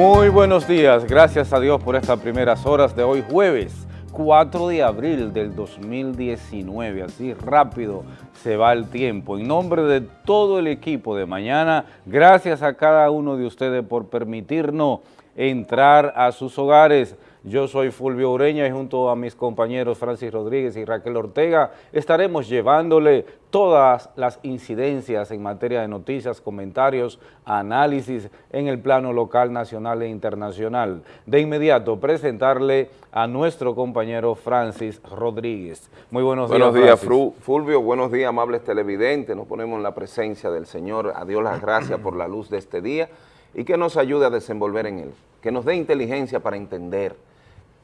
Muy buenos días, gracias a Dios por estas primeras horas de hoy jueves 4 de abril del 2019, así rápido se va el tiempo. En nombre de todo el equipo de mañana, gracias a cada uno de ustedes por permitirnos entrar a sus hogares. Yo soy Fulvio Ureña y junto a mis compañeros Francis Rodríguez y Raquel Ortega estaremos llevándole todas las incidencias en materia de noticias, comentarios, análisis en el plano local, nacional e internacional. De inmediato presentarle a nuestro compañero Francis Rodríguez. Muy buenos, días, Buenos días, Fulvio. Buenos días, amables televidentes. Nos ponemos en la presencia del Señor. A Dios las gracias por la luz de este día y que nos ayude a desenvolver en él. Que nos dé inteligencia para entender,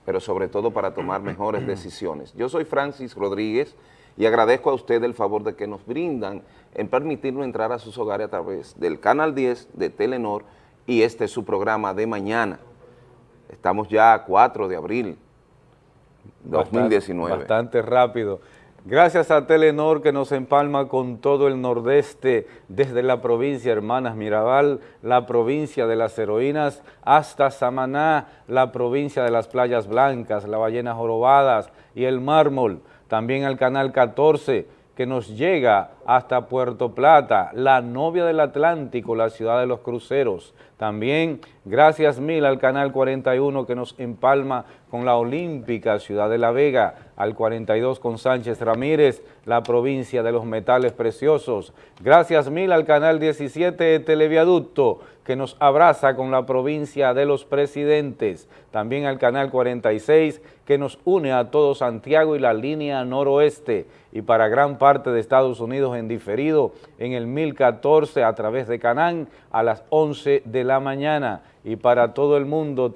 pero sobre todo para tomar mejores decisiones. Yo soy Francis Rodríguez y agradezco a usted el favor de que nos brindan en permitirnos entrar a sus hogares a través del Canal 10 de Telenor y este es su programa de mañana. Estamos ya a 4 de abril 2019. bastante rápido. Gracias a Telenor que nos empalma con todo el nordeste, desde la provincia Hermanas Mirabal, la provincia de las heroínas, hasta Samaná, la provincia de las playas blancas, las ballenas jorobadas y el mármol. También al Canal 14, que nos llega hasta Puerto Plata, la novia del Atlántico, la ciudad de los cruceros. También gracias mil al Canal 41 que nos empalma con la olímpica Ciudad de la Vega, al 42 con Sánchez Ramírez, la provincia de los metales preciosos. Gracias mil al Canal 17 Televiaducto que nos abraza con la provincia de los presidentes. También al Canal 46 que nos une a todo Santiago y la línea noroeste y para gran parte de Estados Unidos en diferido en el 1014 a través de Canán a las 11 de la mañana y para todo el mundo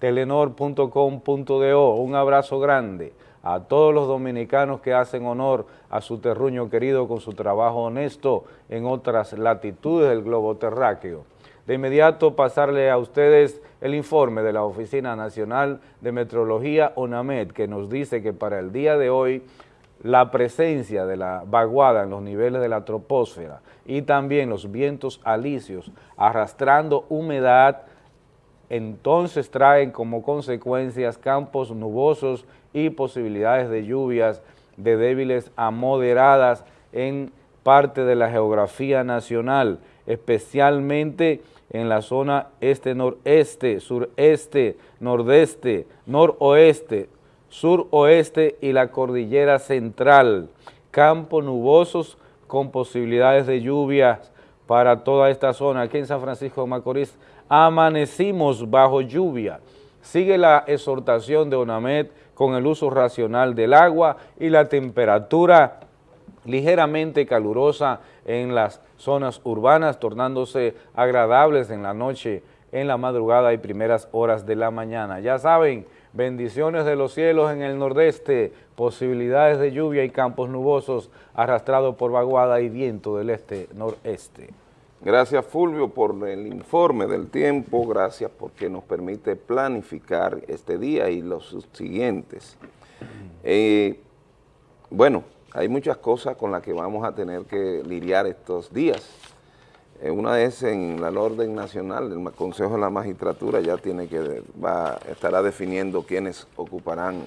telenor.com.do. Un abrazo grande a todos los dominicanos que hacen honor a su terruño querido con su trabajo honesto en otras latitudes del globo terráqueo. De inmediato pasarle a ustedes el informe de la Oficina Nacional de Metrología ONAMED que nos dice que para el día de hoy la presencia de la vaguada en los niveles de la troposfera y también los vientos alisios arrastrando humedad, entonces traen como consecuencias campos nubosos y posibilidades de lluvias de débiles a moderadas en parte de la geografía nacional, especialmente en la zona este-noreste, sureste, nordeste, noroeste, suroeste y la cordillera central. Campos nubosos con posibilidades de lluvias para toda esta zona. Aquí en San Francisco de Macorís amanecimos bajo lluvia. Sigue la exhortación de ONAMED con el uso racional del agua y la temperatura ligeramente calurosa en las zonas urbanas, tornándose agradables en la noche, en la madrugada y primeras horas de la mañana. Ya saben, bendiciones de los cielos en el nordeste, posibilidades de lluvia y campos nubosos arrastrados por vaguada y viento del este-noreste. Gracias Fulvio por el informe del tiempo, gracias porque nos permite planificar este día y los siguientes. Eh, bueno, hay muchas cosas con las que vamos a tener que lidiar estos días. Eh, una es en la orden nacional, el Consejo de la Magistratura ya tiene que, va, estará definiendo quiénes ocuparán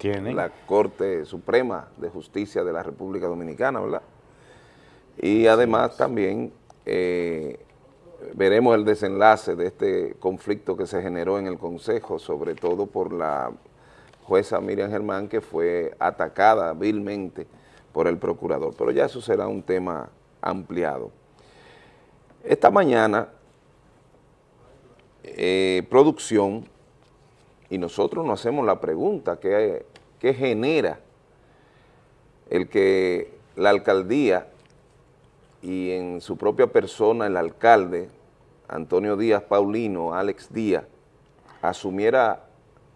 la Corte Suprema de Justicia de la República Dominicana, ¿verdad? Y además también eh, veremos el desenlace de este conflicto que se generó en el Consejo, sobre todo por la jueza Miriam Germán, que fue atacada vilmente por el procurador. Pero ya eso será un tema ampliado. Esta mañana, eh, producción, y nosotros nos hacemos la pregunta, ¿qué, ¿qué genera el que la alcaldía y en su propia persona el alcalde, Antonio Díaz Paulino, Alex Díaz, asumiera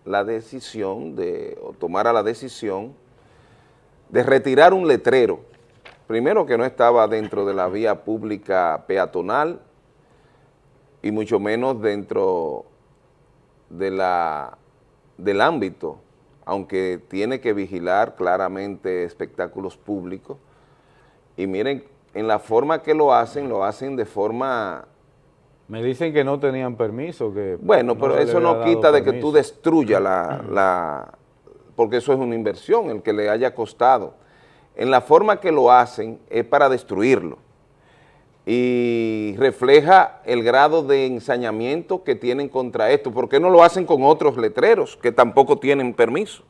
la decisión de, o tomara la decisión de retirar un letrero primero que no estaba dentro de la vía pública peatonal y mucho menos dentro de la, del ámbito, aunque tiene que vigilar claramente espectáculos públicos. Y miren, en la forma que lo hacen, lo hacen de forma Me dicen que no tenían permiso. que Bueno, pero eso no quita de que tú destruyas la, la... Porque eso es una inversión, el que le haya costado. En la forma que lo hacen es para destruirlo y refleja el grado de ensañamiento que tienen contra esto. ¿Por qué no lo hacen con otros letreros que tampoco tienen permiso?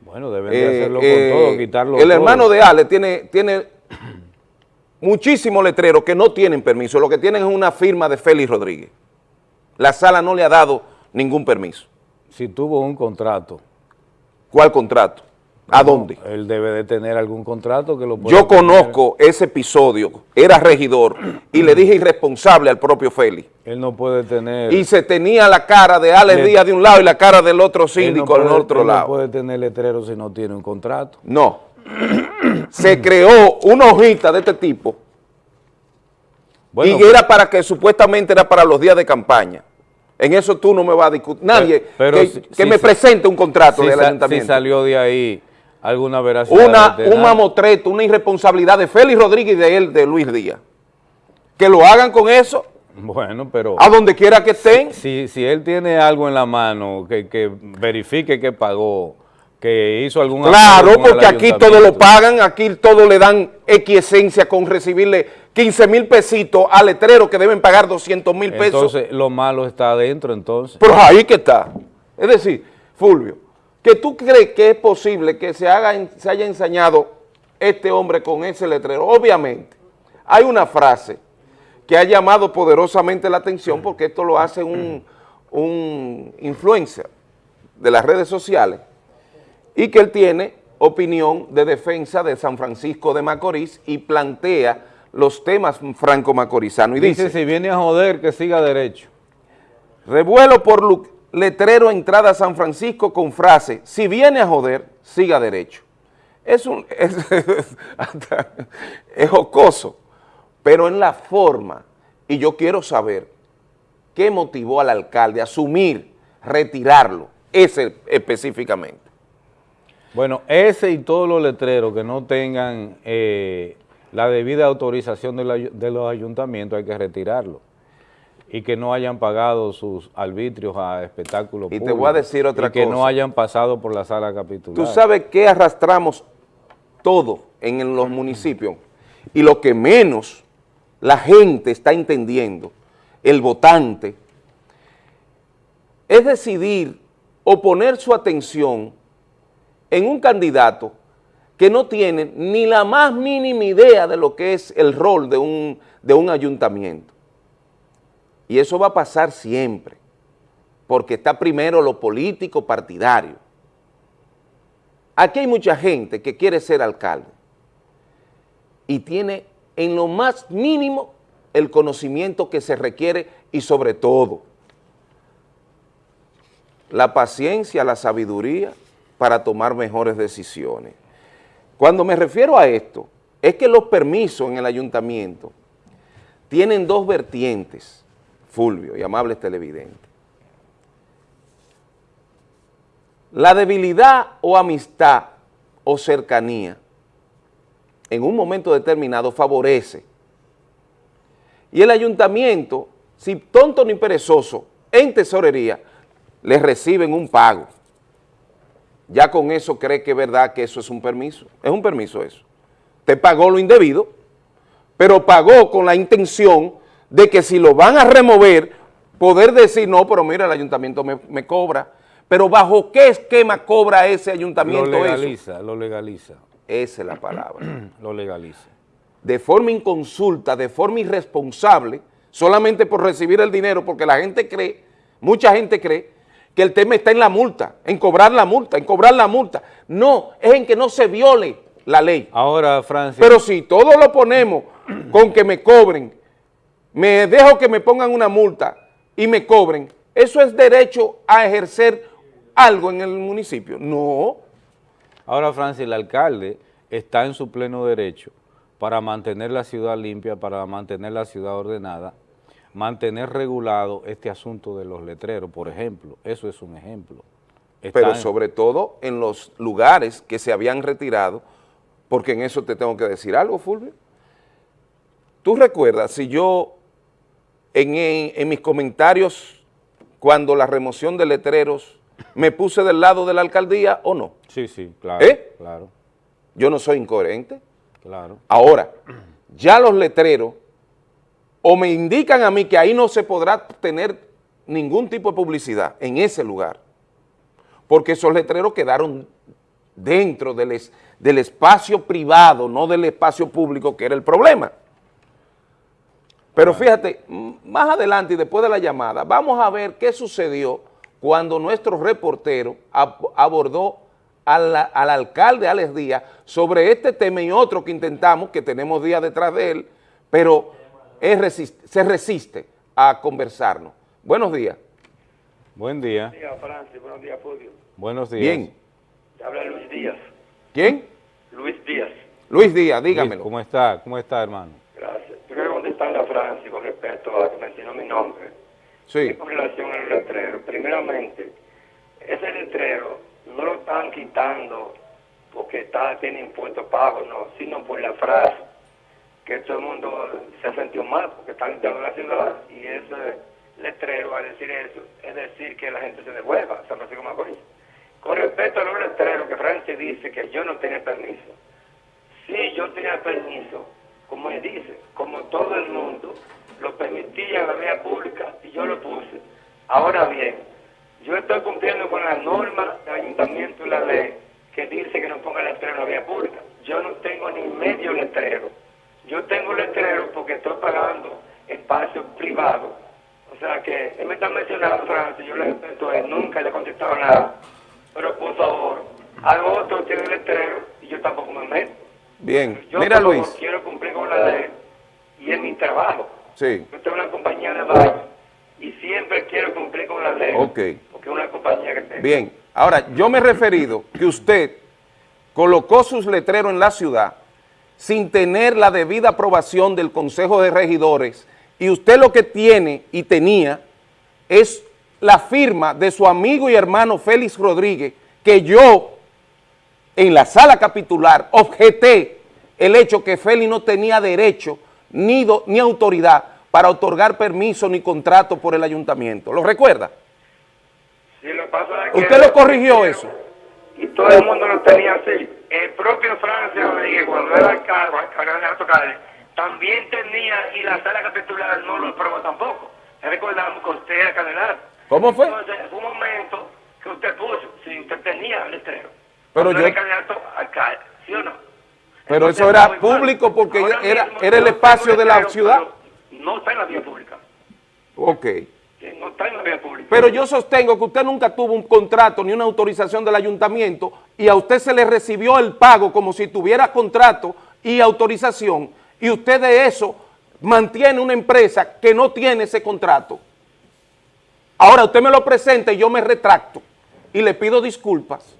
Bueno, deben de eh, hacerlo con todo, eh, quitarlo El hermano de Ale tiene, tiene muchísimos letreros que no tienen permiso, lo que tienen es una firma de Félix Rodríguez. La sala no le ha dado ningún permiso. Si tuvo un contrato. ¿Cuál contrato? ¿A dónde? Él debe de tener algún contrato que lo pueda Yo conozco ese episodio, era regidor, y le dije irresponsable al propio Félix. Él no puede tener... Y se tenía la cara de Alex Díaz de un lado y la cara del otro síndico al otro lado. no puede tener letrero si no tiene un contrato. No. Se creó una hojita de este tipo y era para que supuestamente era para los días de campaña. En eso tú no me vas a discutir. Nadie que, me presente un contrato del ayuntamiento. Si salió de ahí alguna veracidad. Una, un mamotreto, una irresponsabilidad de Félix Rodríguez y de él, de Luis Díaz. Que lo hagan con eso. Bueno, pero... A donde quiera que estén. Si, si él tiene algo en la mano que, que verifique que pagó, que hizo algún... Claro, porque aquí todo lo pagan, aquí todo le dan equiesencia con recibirle 15 mil pesitos al letrero que deben pagar 200 mil pesos. Entonces, lo malo está adentro, entonces. Pero ahí que está. Es decir, Fulvio, que tú crees que es posible que se, haga, se haya ensañado este hombre con ese letrero. Obviamente, hay una frase que ha llamado poderosamente la atención porque esto lo hace un, un influencer de las redes sociales y que él tiene opinión de defensa de San Francisco de Macorís y plantea los temas franco-macorizanos. Y dice, dice, si viene a joder, que siga derecho. Revuelo por letrero entrada a San Francisco con frase, si viene a joder, siga derecho. Es, un, es, jocoso, pero en la forma, y yo quiero saber qué motivó al alcalde a asumir, retirarlo, ese específicamente. Bueno, ese y todos los letreros que no tengan eh, la debida autorización de, de los ayuntamientos hay que retirarlo y que no hayan pagado sus arbitrios a espectáculos Y te voy a decir otra cosa. que no hayan pasado por la sala capitular. Tú sabes que arrastramos todo en los municipios y lo que menos la gente está entendiendo, el votante, es decidir o poner su atención en un candidato que no tiene ni la más mínima idea de lo que es el rol de un, de un ayuntamiento. Y eso va a pasar siempre, porque está primero lo político partidario. Aquí hay mucha gente que quiere ser alcalde y tiene en lo más mínimo el conocimiento que se requiere y sobre todo la paciencia, la sabiduría para tomar mejores decisiones. Cuando me refiero a esto, es que los permisos en el ayuntamiento tienen dos vertientes. Fulvio y amables televidentes. La debilidad o amistad o cercanía en un momento determinado favorece. Y el ayuntamiento, si tonto ni perezoso, en tesorería, le reciben un pago. Ya con eso cree que es verdad que eso es un permiso. Es un permiso eso. Te pagó lo indebido, pero pagó con la intención de que si lo van a remover, poder decir, no, pero mira, el ayuntamiento me, cobra. Pero ¿bajo qué esquema cobra ese ayuntamiento eso? Lo legaliza, lo legaliza. Esa es la palabra. lo legaliza. De forma inconsulta, de forma irresponsable, solamente por recibir el dinero, porque la gente cree, mucha gente cree, que el tema está en la multa, en cobrar la multa, en cobrar la multa. No, es en que no se viole la ley. Ahora, Francia. Pero si todo lo ponemos con que me cobren me dejo que me pongan una multa y me cobren, ¿eso es derecho a ejercer algo en el municipio? No. Ahora, Francis, el alcalde está en su pleno derecho para mantener la ciudad limpia, para mantener la ciudad ordenada, mantener regulado este asunto de los letreros, por ejemplo. Eso es un ejemplo. Pero sobre todo en los lugares que se habían retirado, porque en eso te tengo que decir algo, Fulvio. Tú recuerdas, si yo en, en- en mis comentarios cuando la remoción de letreros me puse del lado de la alcaldía o no. Sí, sí, claro. ¿Eh? Claro, Yo no soy incoherente. claro. Ahora, ya los letreros o me indican a mí que ahí no se podrá tener ningún tipo de publicidad en ese lugar, porque esos letreros quedaron dentro del, es- del espacio privado, no del espacio público, que era el problema. Pero fíjate, más adelante y después de la llamada, vamos a ver qué sucedió cuando nuestro reportero ab- abordó al, al alcalde Alex Díaz sobre este tema y otro que intentamos, que tenemos días detrás de él, pero es resist- se resiste a conversarnos. Buenos días. Buen día. Buenos días, Francis. Buenos días, Fulvio. Buenos días. Bien. Te habla Luis Díaz. ¿Quién? Luis Díaz. Luis Díaz, Luis, dígamelo. ¿Cómo está? ¿Cómo está, hermano? Gracias. Yo quiero contestarle a Francis con respecto a que mencionó mi nombre. Sí. Con relación al letrero. Primeramente, ese letrero no lo están quitando porque está, tiene impuestos pagos, no, sino por la frase que todo el mundo se sentido mal porque están quitando la ciudad y ese letrero al decir eso es decir que la gente se devuelva a San Francisco Macorís. Con respecto a los letreros que Francis dice que yo no tenía permiso, Sí, yo tenía permiso, como él dice, como todo el mundo, lo permitía en la vía pública y yo lo puse. Ahora bien, yo estoy cumpliendo con la norma del ayuntamiento y la ley que dice que no ponga letrero en la vía pública. Yo no tengo ni medio letrero. Yo tengo letrero porque estoy pagando espacio privado. O sea que él me está mencionando, Francis, yo le respeto a él, nunca le he contestado nada. Pero por favor, al otro tiene letrero y yo tampoco me meto. Bien. Yo Mira, favor, Luis. quiero cumplir con la ley y es mi trabajo. Sí. Yo tengo una compañía de baño y siempre quiero cumplir con la ley. Ok. Porque es una compañía que tengo. Bien. Ahora, yo me he referido que usted colocó sus letreros en la ciudad sin tener la debida aprobación del Consejo de Regidores y usted lo que tiene y tenía es la firma de su amigo y hermano Félix Rodríguez que yo en la sala capitular objeté el hecho que Félix no tenía derecho ni, do- ni autoridad para otorgar permiso ni contrato por el ayuntamiento. ¿Lo recuerda? Sí, lo pasa ¿Usted lo corrigió eso? Y todo el mundo lo tenía así. El propio Francia Rodríguez, cuando era alcalde, alcalde también tenía, y la sala capitular no lo aprobó tampoco. Recordamos que usted era candidato. ¿Cómo fue? Entonces, fue un momento que usted puso, si usted tenía el letrero. Pero yo- era candidato alcalde, ¿sí o no? Pero Entonces, eso era mal. público porque Ahora era- mismo, era el espacio de la ciudad. No está en la vía pública. Ok. No está en la vía pública. Pero yo sostengo que usted nunca tuvo un contrato ni una autorización del ayuntamiento y a usted se le recibió el pago como si tuviera contrato y autorización y usted de eso mantiene una empresa que no tiene ese contrato. Ahora usted me lo presenta y yo me retracto y le pido disculpas.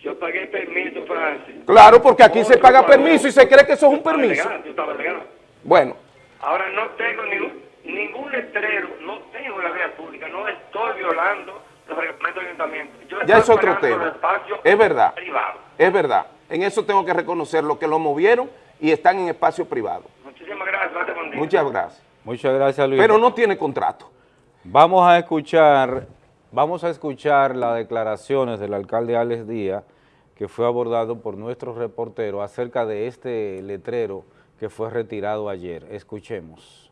Yo pagué permiso, Francis. Claro, porque aquí se paga pagó. permiso y se cree que eso es un permiso. legal, yo estaba legal. Bueno, Ahora no tengo ningún, ningún letrero, no tengo la vía pública, no estoy violando los reglamentos del ayuntamiento. Yo ya es otro tema. Es verdad. privados. Es verdad. En eso tengo que reconocer lo que lo movieron y están en espacio privado. Muchísimas gracias, gracias, buen día. Muchas gracias. Muchas gracias, Luis. Pero no tiene contrato. Vamos a escuchar, vamos a escuchar las declaraciones del alcalde Alex Díaz, que fue abordado por nuestro reportero acerca de este letrero que fue retirado ayer. Escuchemos.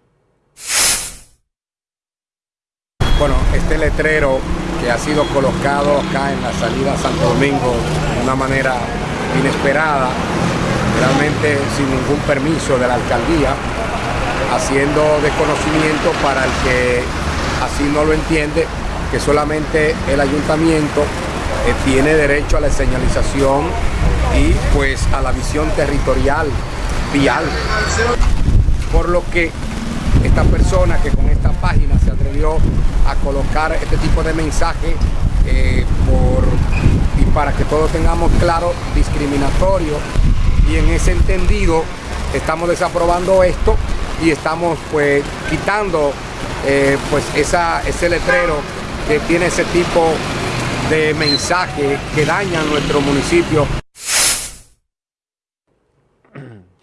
Bueno, este letrero que ha sido colocado acá en la salida Santo Domingo de una manera inesperada, realmente sin ningún permiso de la alcaldía, haciendo desconocimiento para el que así no lo entiende, que solamente el ayuntamiento eh, tiene derecho a la señalización y pues a la visión territorial vial. Por lo que esta persona que con esta página se atrevió a colocar este tipo de mensaje eh, por, y para que todos tengamos claro, discriminatorio y en ese entendido estamos desaprobando esto y estamos pues quitando eh, pues esa, ese letrero que tiene ese tipo de mensaje que daña nuestro municipio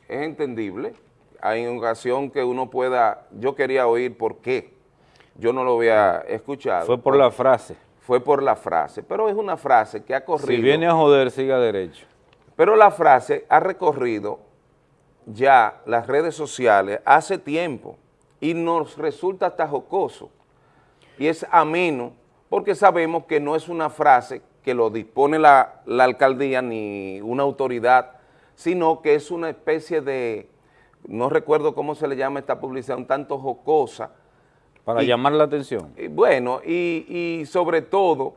Es entendible. Hay ocasión que uno pueda, yo quería oír por qué, yo no lo había escuchado. Fue por la frase. Fue por la frase, pero es una frase que ha corrido. Si viene a joder, siga derecho. Pero la frase ha recorrido ya las redes sociales hace tiempo y nos resulta hasta jocoso y es ameno porque sabemos que no es una frase que lo dispone la, la alcaldía ni una autoridad, sino que es una especie de, no recuerdo cómo se le llama esta publicidad, un tanto jocosa, para llamar la atención. Y bueno, y, sobre todo,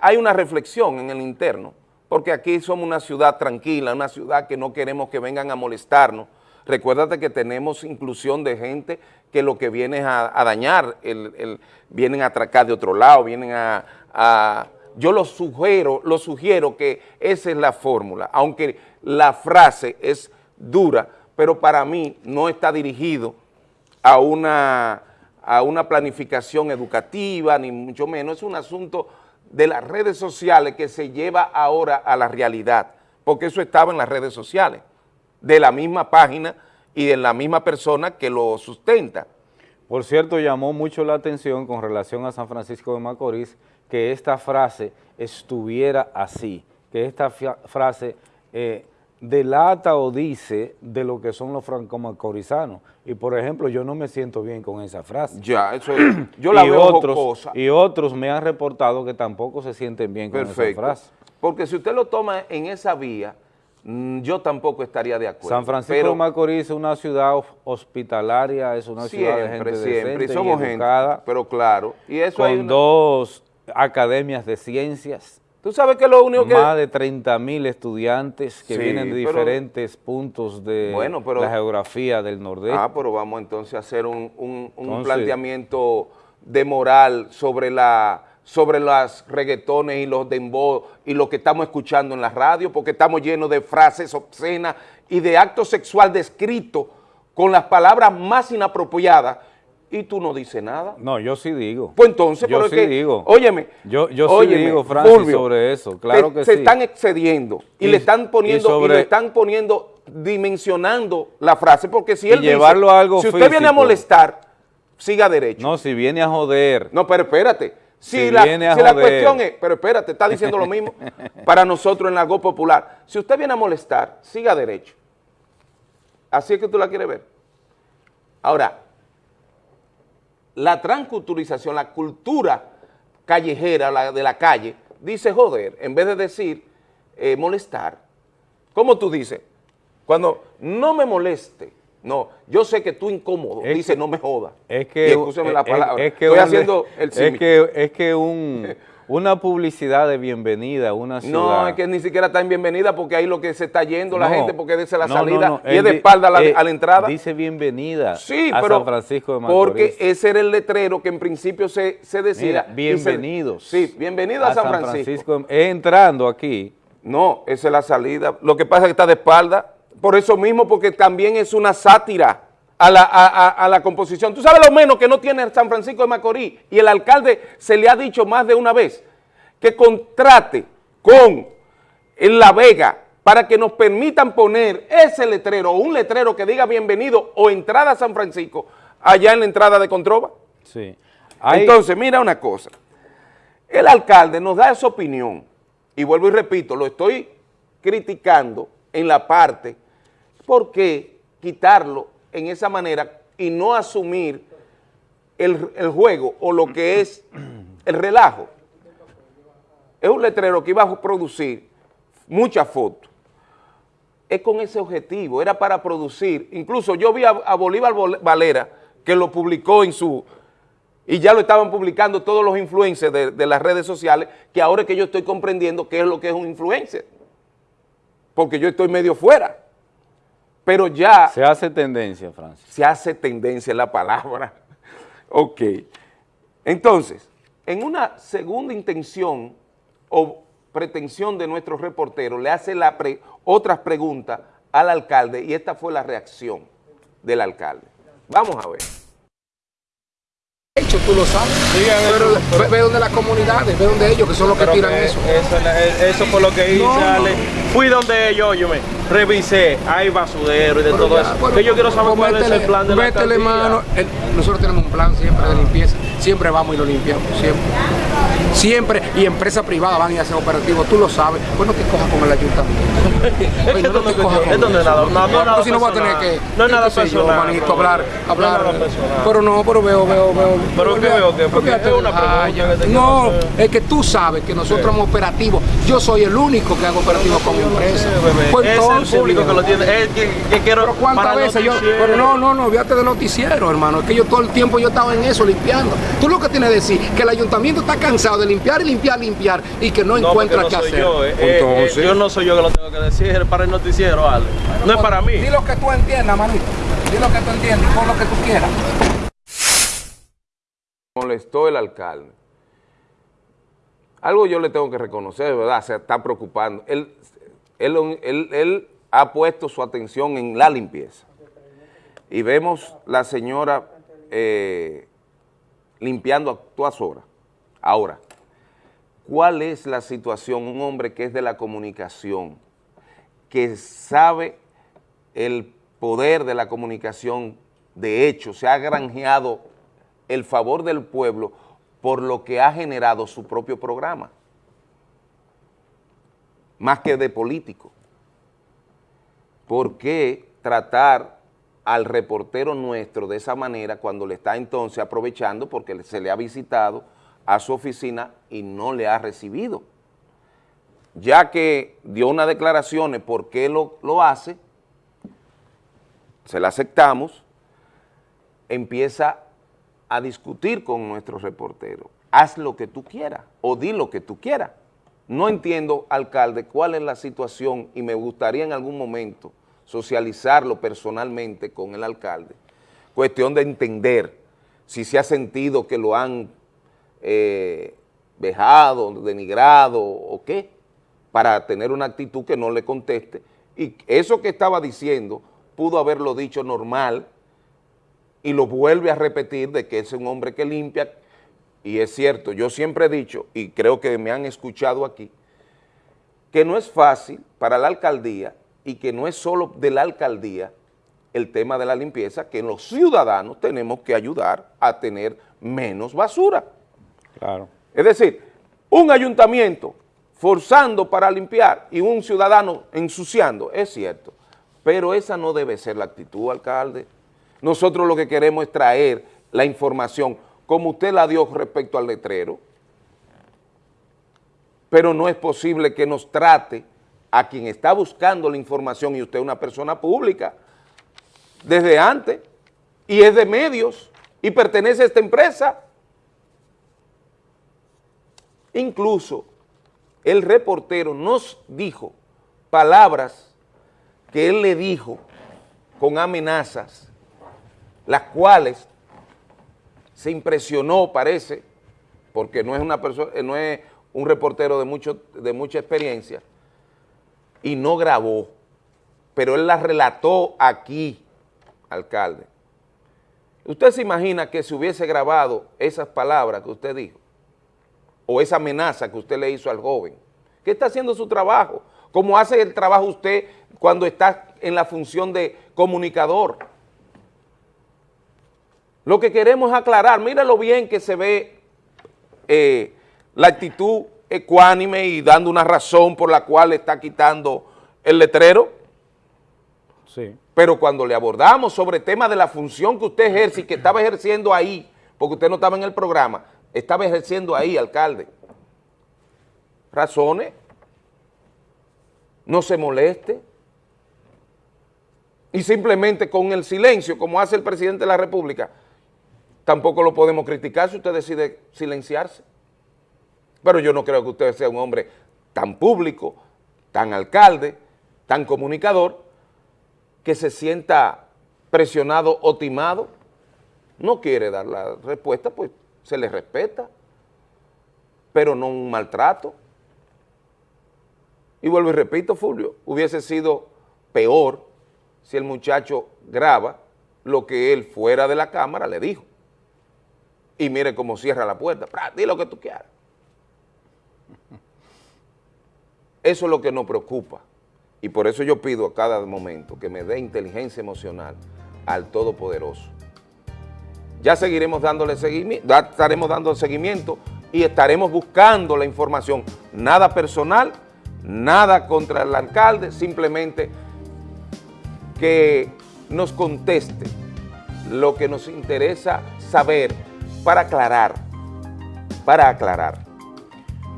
hay una reflexión en el interno, porque aquí somos una ciudad tranquila, una ciudad que no queremos que vengan a molestarnos. Recuérdate que tenemos inclusión de gente que lo que viene es a, dañar, el, vienen a atracar de otro lado, vienen a, yo lo sugiero, lo sugiero que esa es la fórmula, aunque la frase es dura, pero para mí no está dirigido a una a una planificación educativa, ni mucho menos, es un asunto de las redes sociales que se lleva ahora a la realidad, porque eso estaba en las redes sociales, de la misma página y de la misma persona que lo sustenta. Por cierto, llamó mucho la atención con relación a San Francisco de Macorís que esta frase estuviera así, que esta frase eh, delata o dice de lo que son los franco-macorizanos. Y por ejemplo, yo no me siento bien con esa frase. Ya, eso es, yo la y veo otros, Y otros me han reportado que tampoco se sienten bien con esa frase. Porque si usted lo toma en esa vía, mm, yo tampoco estaría de acuerdo. San Francisco de Macorís es una ciudad hospitalaria, es una ciudad de gente siempre, decente somos y educada, gente, pero claro. Y eso con dos academias de ciencias Tú sabes que lo único que... Más de 30 mil estudiantes que vienen de diferentes puntos de la geografía del nordeste. Ah, pero vamos entonces a hacer un, planteamiento de moral sobre la sobre las reggaetones y los dembow y lo que estamos escuchando en la radio, porque estamos llenos de frases obscenas y de actos sexual descritos con las palabras más inapropiadas y tú no dices nada. No, yo sí digo. Pues entonces, yo sí digo. Óyeme. Yo, yo sí digo, Francis, sobre eso, claro que se sí. Se están excediendo y, le están poniendo, y, le están poniendo, dimensionando la frase, porque si él llevarlo dice, a algo si usted viene a molestar, siga derecho. No, si viene a joder. No, pero espérate. Si, la, si la cuestión es, pero espérate, está diciendo lo mismo para nosotros en algo popular. Si usted viene a molestar, siga derecho. Así es que tú la quieres ver. Ahora, la transculturización, la cultura callejera la de la calle, dice joder, en vez de decir eh, molestar. ¿Cómo tú dices? Cuando no me moleste, no, yo sé que tú incómodo, dice no me joda. Es que, la palabra, estoy haciendo el Es que, es que un... Una publicidad de bienvenida una ciudad. No, es que ni siquiera está en bienvenida porque ahí lo que se está yendo la gente porque dice la salida y es de espalda a la, eh, entrada. Dice bienvenida sí, a San Francisco de Macorís. Porque ese era el letrero que en principio se, se decía. bienvenidos. sí, bienvenido a, San, Francisco. Entrando aquí. No, esa es la salida. Lo que pasa es que está de espalda. Por eso mismo, porque también es una sátira. A la, a, la, composición. Tú sabes lo menos que no tiene San Francisco de Macorís y el alcalde se le ha dicho más de una vez que contrate con La Vega para que nos permitan poner ese letrero o un letrero que diga bienvenido o entrada a San Francisco allá en la entrada de Controva. Sí. Entonces, mira una cosa. El alcalde nos da esa opinión y vuelvo y repito, lo estoy criticando en la parte, ¿por qué quitarlo en esa manera y no asumir el, el juego o lo que es el relajo? Es un letrero que iba a producir muchas fotos. Es con ese objetivo, era para producir. Incluso yo vi a, Bolívar Valera que lo publicó en su... Y ya lo estaban publicando todos los influencers de, de las redes sociales, que ahora es que yo estoy comprendiendo qué es lo que es un influencer. Porque yo estoy medio fuera. Pero ya... Se hace tendencia, Francis. Se hace tendencia la palabra. ok. Entonces, en una segunda intención o pretensión de nuestro reportero, le hace la otras preguntas al alcalde y esta fue la reacción del alcalde. Vamos a ver. hecho, tú lo sabes. pero ve, ve, donde las comunidades, ve donde ellos, que son los que tiran eso. Eso, eso fue lo que hice, no, Ale. Fui donde ellos, yo me revisé, hay basurero y de pero todo ya, eso. Bueno, que yo quiero saber cuál métele, es el plan de métele la mano. El, nosotros tenemos un plan siempre de limpieza. Siempre vamos y lo limpiamos, siempre. Siempre, y empresas privadas van y hacen operativos, tú lo sabes. Pues no te cojas con el ayuntamiento. Oye, no te cojas con no nada, no, no, no, si no voy a tener que, no es nada personal, yo, manito, hablar, hablar. No pero no, pero veo, veo, veo. Pero qué veo que porque es una pregunta No, es que tú sabes que nosotros somos operativos. Yo soy el único que hago operativos con empresas. Pues entonces, es el público que lo tiene. Es que, que quiero pero cuántas veces yo, pero no, no, no, fíjate de noticiero, hermano. Es que yo todo el tiempo yo estaba en eso limpiando. Tú lo que tienes que decir que el ayuntamiento está cansado de limpiar y limpiar, limpiar y que no, no encuentra no qué hacer. Yo, eh, Entonces, eh, yo no soy yo que lo tengo que decir, es para el noticiero, Ale. No es para mí. Di lo que tú entiendas, manito. Di lo que tú entiendas, por lo que tú quieras. Molestó el alcalde. Algo yo le tengo que reconocer, ¿verdad? Se está preocupando. Él, él, ha puesto su atención en la limpieza. Y vemos la señora eh, limpiando a todas horas. Ahora, ¿cuál es la situación? Un hombre que es de la comunicación, que sabe el poder de la comunicación, de hecho, se ha granjeado el favor del pueblo por lo que ha generado su propio programa, más que de político. ¿Por qué tratar al reportero nuestro de esa manera cuando le está entonces aprovechando porque se le ha visitado a su oficina y no le ha recibido? Ya que dio unas declaraciones por qué lo, lo hace, se la aceptamos, empieza a discutir con nuestro reportero. Haz lo que tú quieras o di lo que tú quieras. No entiendo, alcalde, cuál es la situación y me gustaría en algún momento socializarlo personalmente con el alcalde. Cuestión de entender si se ha sentido que lo han eh, vejado, denigrado o qué, para tener una actitud que no le conteste. Y eso que estaba diciendo pudo haberlo dicho normal y lo vuelve a repetir de que es un hombre que limpia, y es cierto, yo siempre he dicho, y creo que me han escuchado aquí, que no es fácil para la alcaldía y que no es solo de la alcaldía el tema de la limpieza, que los ciudadanos tenemos que ayudar a tener menos basura. Claro. Es decir, un ayuntamiento forzando para limpiar y un ciudadano ensuciando, es cierto, pero esa no debe ser la actitud, alcalde. Nosotros lo que queremos es traer la información, como usted la dio respecto al letrero, pero no es posible que nos trate a quien está buscando la información y usted es una persona pública desde antes y es de medios y pertenece a esta empresa. Incluso el reportero nos dijo palabras que él le dijo con amenazas, las cuales se impresionó, parece, porque no es una persona, no es un reportero de, mucho, de mucha experiencia, y no grabó, pero él la relató aquí, alcalde. ¿Usted se imagina que si hubiese grabado esas palabras que usted dijo, o esa amenaza que usted le hizo al joven, que está haciendo su trabajo, como hace el trabajo usted cuando está en la función de comunicador? Lo que queremos es aclarar, lo bien que se ve eh, la actitud ecuánime y dando una razón por la cual le está quitando el letrero. Sí. Pero cuando le abordamos sobre el tema de la función que usted ejerce y que estaba ejerciendo ahí, porque usted no estaba en el programa, estaba ejerciendo ahí, alcalde. Razones, no se moleste, y simplemente con el silencio, como hace el presidente de la República, tampoco lo podemos criticar si usted decide silenciarse. Pero yo no creo que usted sea un hombre tan público, tan alcalde, tan comunicador, que se sienta presionado o timado. No quiere dar la respuesta, pues se le respeta, pero no un maltrato. Y vuelvo y repito, Fulvio, hubiese sido peor si el muchacho graba lo que él fuera de la cámara le dijo. Y mire cómo cierra la puerta. Di lo que tú quieras. Eso es lo que nos preocupa. Y por eso yo pido a cada momento que me dé inteligencia emocional al Todopoderoso. Ya seguiremos dándole seguimiento, estaremos dando seguimiento y estaremos buscando la información. Nada personal, nada contra el alcalde, simplemente que nos conteste lo que nos interesa saber para aclarar, para aclarar.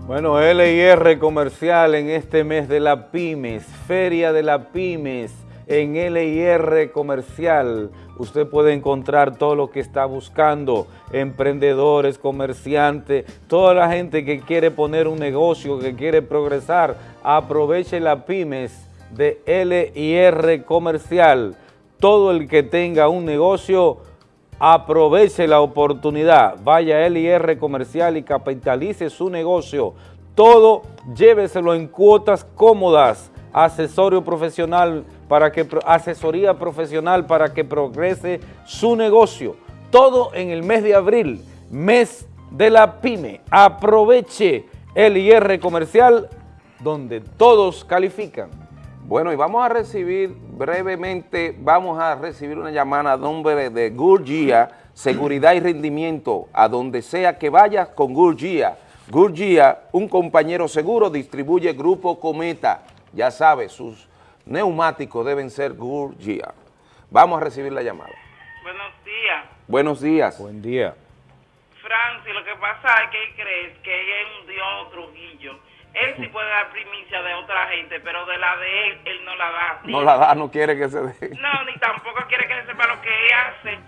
Bueno, LIR Comercial en este mes de la Pymes, Feria de la Pymes en LIR Comercial. Usted puede encontrar todo lo que está buscando, emprendedores, comerciantes, toda la gente que quiere poner un negocio, que quiere progresar. Aproveche la Pymes de LIR Comercial. Todo el que tenga un negocio aproveche la oportunidad, vaya a LIR Comercial y capitalice su negocio. Todo lléveselo en cuotas cómodas, profesional para que, asesoría profesional para que progrese su negocio. Todo en el mes de abril, mes de la PYME. Aproveche LIR Comercial donde todos califican. Bueno, y vamos a recibir brevemente, vamos a recibir una llamada a nombre de Gurgia, Seguridad y Rendimiento, a donde sea que vayas con Gurgia. Gurgia, un compañero seguro, distribuye Grupo Cometa. Ya sabes, sus neumáticos deben ser Gurgia. Vamos a recibir la llamada. Buenos días. Buenos días. Buen día. Francis, lo que pasa es que él cree que es un Dios Trujillo él sí puede dar primicia de otra gente, pero de la de él, él no la da. No la da, no quiere que se dé. No, ni tampoco quiere que se sepa lo que él hace,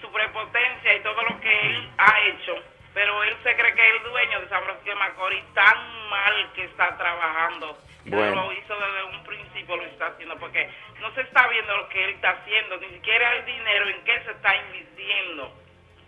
su prepotencia y todo lo que él ha hecho. Pero él se cree que es el dueño de San Francisco de Macorís, tan mal que está trabajando. Bueno. Lo hizo desde un principio, lo está haciendo, porque no se está viendo lo que él está haciendo, ni siquiera el dinero en qué se está invirtiendo.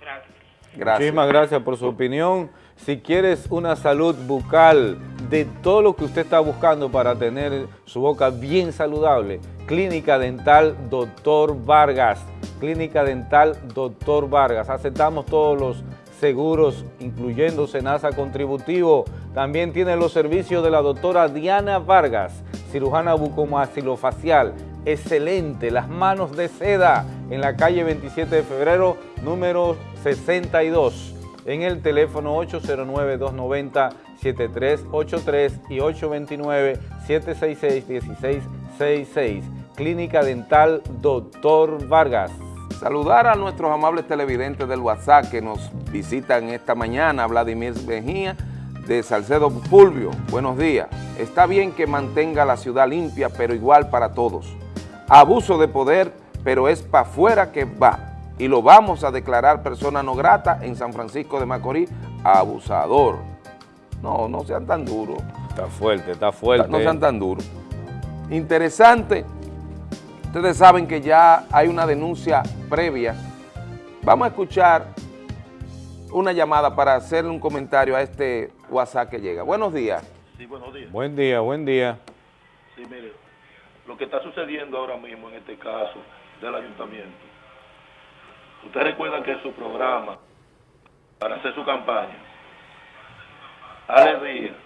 Gracias. Gracias. Muchísimas gracias por su opinión. Si quieres una salud bucal de todo lo que usted está buscando para tener su boca bien saludable, Clínica Dental Doctor Vargas. Clínica Dental Doctor Vargas. Aceptamos todos los seguros, incluyendo Senasa Contributivo. También tiene los servicios de la doctora Diana Vargas, cirujana bucomaxilofacial. Excelente, las manos de seda en la calle 27 de febrero, número 62 en el teléfono 809-290-7383 y 829-766-1666. Clínica Dental Doctor Vargas. Saludar a nuestros amables televidentes del WhatsApp que nos visitan esta mañana, Vladimir Mejía de Salcedo Fulvio. Buenos días. Está bien que mantenga la ciudad limpia, pero igual para todos. Abuso de poder, pero es para afuera que va y lo vamos a declarar persona no grata en San Francisco de Macorís, abusador. No, no sean tan duros. Está fuerte, está fuerte. No sean tan duros. Interesante, ustedes saben que ya hay una denuncia previa. Vamos a escuchar una llamada para hacerle un comentario a este WhatsApp que llega. Buenos días. Sí, buenos días. Buen día, buen día. Sí, mire, lo que está sucediendo ahora mismo en este caso del ayuntamiento Ustedes recuerdan que su programa, para hacer su campaña, Ale Díaz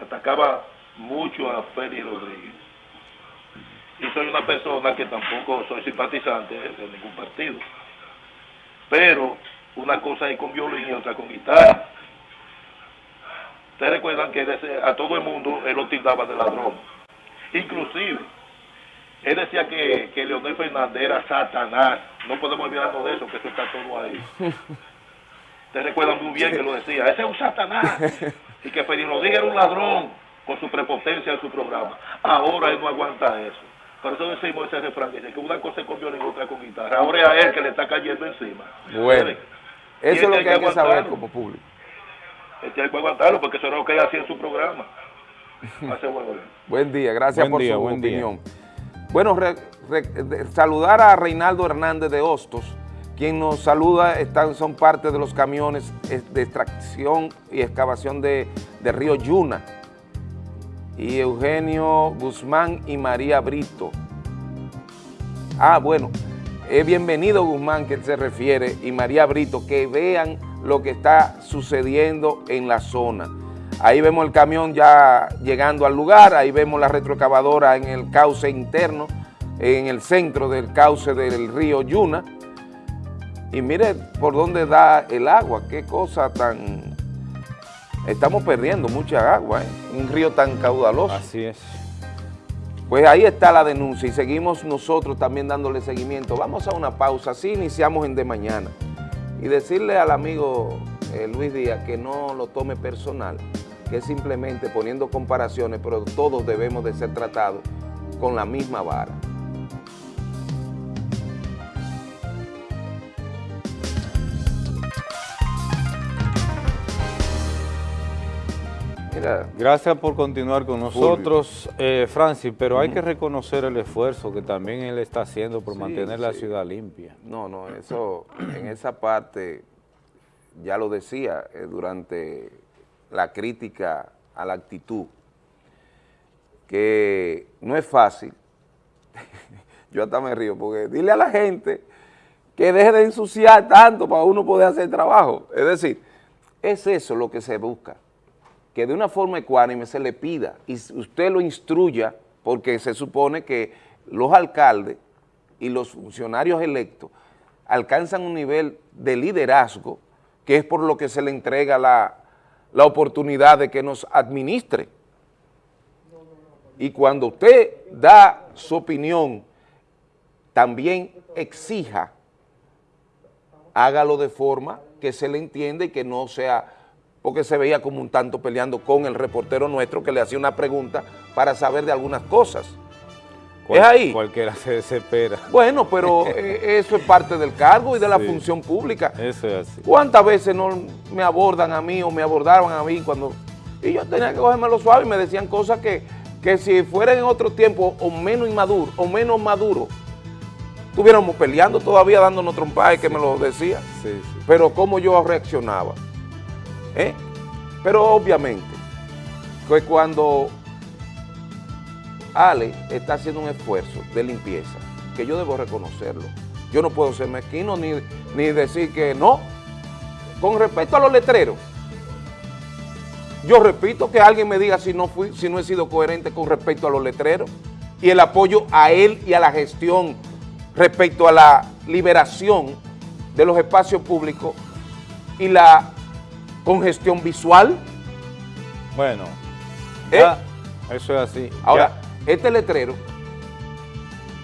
atacaba mucho a Félix Rodríguez. Y soy una persona que tampoco soy simpatizante de ningún partido. Pero una cosa es con violín y otra con guitarra. Ustedes recuerdan que a todo el mundo él lo tildaba de ladrón. Inclusive, él decía que, que Leonel Fernández era Satanás. No podemos olvidarnos de eso, que eso está todo ahí. Ustedes recuerdan muy bien que lo decía. Ese es un Satanás. Y que Félix Rodríguez era un ladrón con su prepotencia en su programa. Ahora él no aguanta eso. Por eso decimos ese refrán, dice que una cosa con violín y otra con guitarra. Ahora es a él que le está cayendo encima. Bueno, eso es lo que hay que saber como público. Este hay que aguantarlo porque eso es lo que él hacía en su programa. Hace buen, buen día, gracias por su opinión. Bueno, saludar a Reinaldo Hernández de Hostos, quien nos saluda, están, son parte de los camiones de extracción y excavación de, Río Yuna, y Eugenio Guzmán y María Brito. Ah, bueno, es bienvenido Guzmán que se refiere y María Brito, que vean lo que está sucediendo en la zona. Ahí vemos el camión ya llegando al lugar, ahí vemos la retrocavadora en el cauce interno, en el centro del cauce del río Yuna. Y mire por dónde da el agua, qué cosa tan... Estamos perdiendo mucha agua, ¿eh? un río tan caudaloso. Así es. Pues ahí está la denuncia y seguimos nosotros también dándole seguimiento. Vamos a una pausa, así iniciamos en de mañana. Y decirle al amigo eh, Luis Díaz que no lo tome personal, que es simplemente poniendo comparaciones, pero todos debemos de ser tratados con la misma vara. Mira, Gracias por continuar con nosotros, eh, Francis, pero hay que reconocer el esfuerzo que también él está haciendo por Sí, mantener la ciudad limpia. No, no, eso, en esa parte, ya lo decía eh, durante la crítica a la actitud, que no es fácil, yo hasta me río, porque dile a la gente que deje de ensuciar tanto para uno poder hacer trabajo. Es decir, es eso lo que se busca, que de una forma ecuánime se le pida y usted lo instruya, porque se supone que los alcaldes y los funcionarios electos alcanzan un nivel de liderazgo que es por lo que se le entrega la, la oportunidad de que nos administre. Y cuando usted da su opinión, también exija, hágalo de forma que se le entienda y que no sea, porque se veía como un tanto peleando con el reportero nuestro que le hacía una pregunta para saber de algunas cosas. Cual- es ahí. Cualquiera se desespera. Bueno, pero eh, eso es parte del cargo y de la Sí. función pública. Eso es así. ¿Cuántas veces no me abordan a mí o me abordaban a mí cuando... Y yo tenía que cogerme suave y me decían cosas que, que si fueran en otro tiempo o menos inmaduro o menos maduro, estuviéramos peleando todavía dándonos trompadas que me lo decía. Sí, sí. Pero cómo yo reaccionaba. ¿eh? Pero obviamente, que cuando Ale está haciendo un esfuerzo de limpieza, que yo debo reconocerlo. Yo no puedo ser mezquino ni, ni decir que no. Con respecto a los letreros, yo repito que alguien me diga si no, fui, si no he sido coherente con respecto a los letreros y el apoyo a él y a la gestión respecto a la liberación de los espacios públicos y la congestión visual. Bueno, ¿Eh? ya, eso es así. Ahora, Ya. Este letrero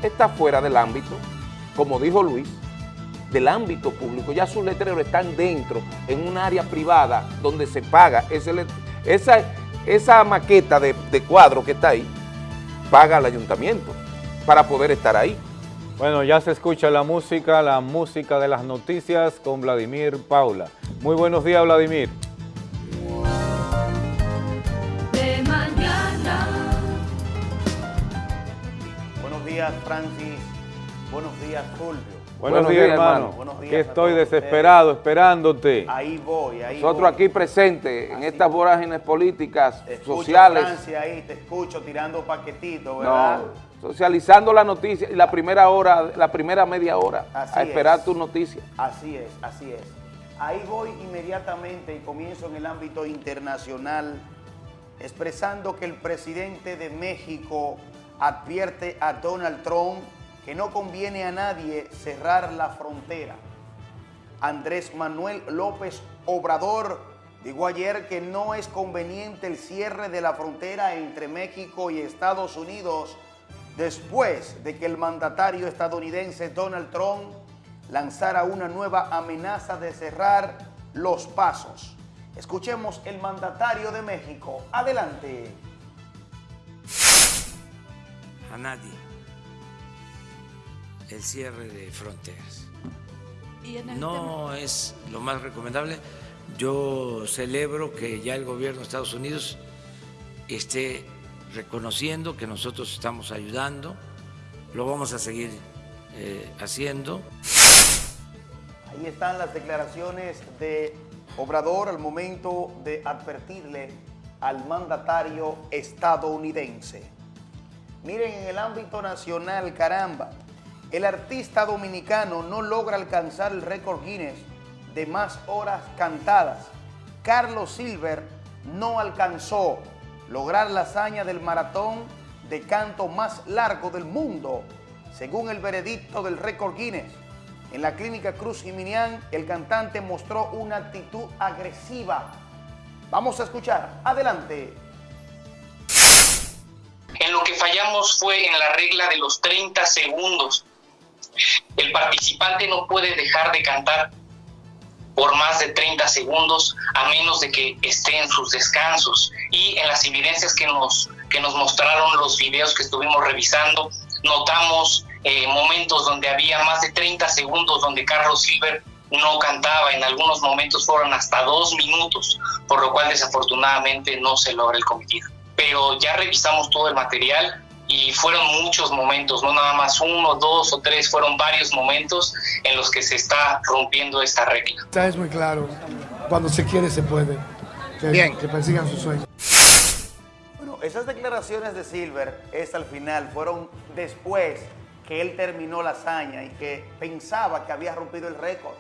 está fuera del ámbito, como dijo Luis, del ámbito público. Ya sus letreros están dentro, en un área privada, donde se paga. Esa maqueta de, de cuadro que está ahí, paga al ayuntamiento para poder estar ahí. Bueno, ya se escucha la música, la música de las noticias con Vladimir Paula. Muy buenos días, Vladimir. Días, Francis. Buenos días, Fulvio. Buenos, Buenos días, días, hermano. Buenos días que a estoy todos desesperado, esperándote. Ahí voy, ahí Nosotros voy. aquí presentes en estas vorágines políticas, Te escucho, sociales, Francia, ahí te escucho tirando paquetitos, ¿verdad? no, socializando la noticia y la primera hora, la primera media hora, Así a esperar es. tu noticia. Así es, así es. Ahí voy inmediatamente y comienzo en el ámbito internacional expresando que el presidente de México advierte a Donald Trump que no conviene a nadie cerrar la frontera. Andrés Manuel López Obrador dijo ayer que no es conveniente el cierre de la frontera entre México y Estados Unidos después de que el mandatario estadounidense Donald Trump lanzara una nueva amenaza de cerrar los pasos. Escuchemos el mandatario de México. Adelante. A nadie el cierre de fronteras. Y en el tema- No es lo más recomendable. Yo celebro que ya el gobierno de Estados Unidos esté reconociendo que nosotros estamos ayudando, lo vamos a seguir eh, haciendo. Ahí están las declaraciones de Obrador al momento de advertirle al mandatario estadounidense. Miren, en el ámbito nacional, caramba, el artista dominicano no logra alcanzar el récord Guinness de más horas cantadas. Carlos Silver no alcanzó lograr la hazaña del maratón de canto más largo del mundo, según el veredicto del récord Guinness. En la clínica Cruz Jiminián, el cantante mostró una actitud agresiva. Vamos a escuchar. Adelante. En lo que fallamos fue en la regla de los 30 segundos. El participante no puede dejar de cantar por más de 30 segundos a menos de que esté en sus descansos. Y en las evidencias que nos, que nos mostraron los videos que estuvimos revisando, notamos eh, momentos donde había más de 30 segundos donde Carlos Silver no cantaba, en algunos momentos fueron hasta dos minutos, por lo cual desafortunadamente no se logra el cometido. Pero ya revisamos todo el material y fueron muchos momentos, no nada más uno, dos o tres, fueron varios momentos en los que se está rompiendo esta regla. Es muy claro, cuando se quiere se puede, que, Bien. que persigan sus sueños. Bueno, esas declaraciones de Silver, es al final, fueron después que él terminó la hazaña y que pensaba que había rompido el récord.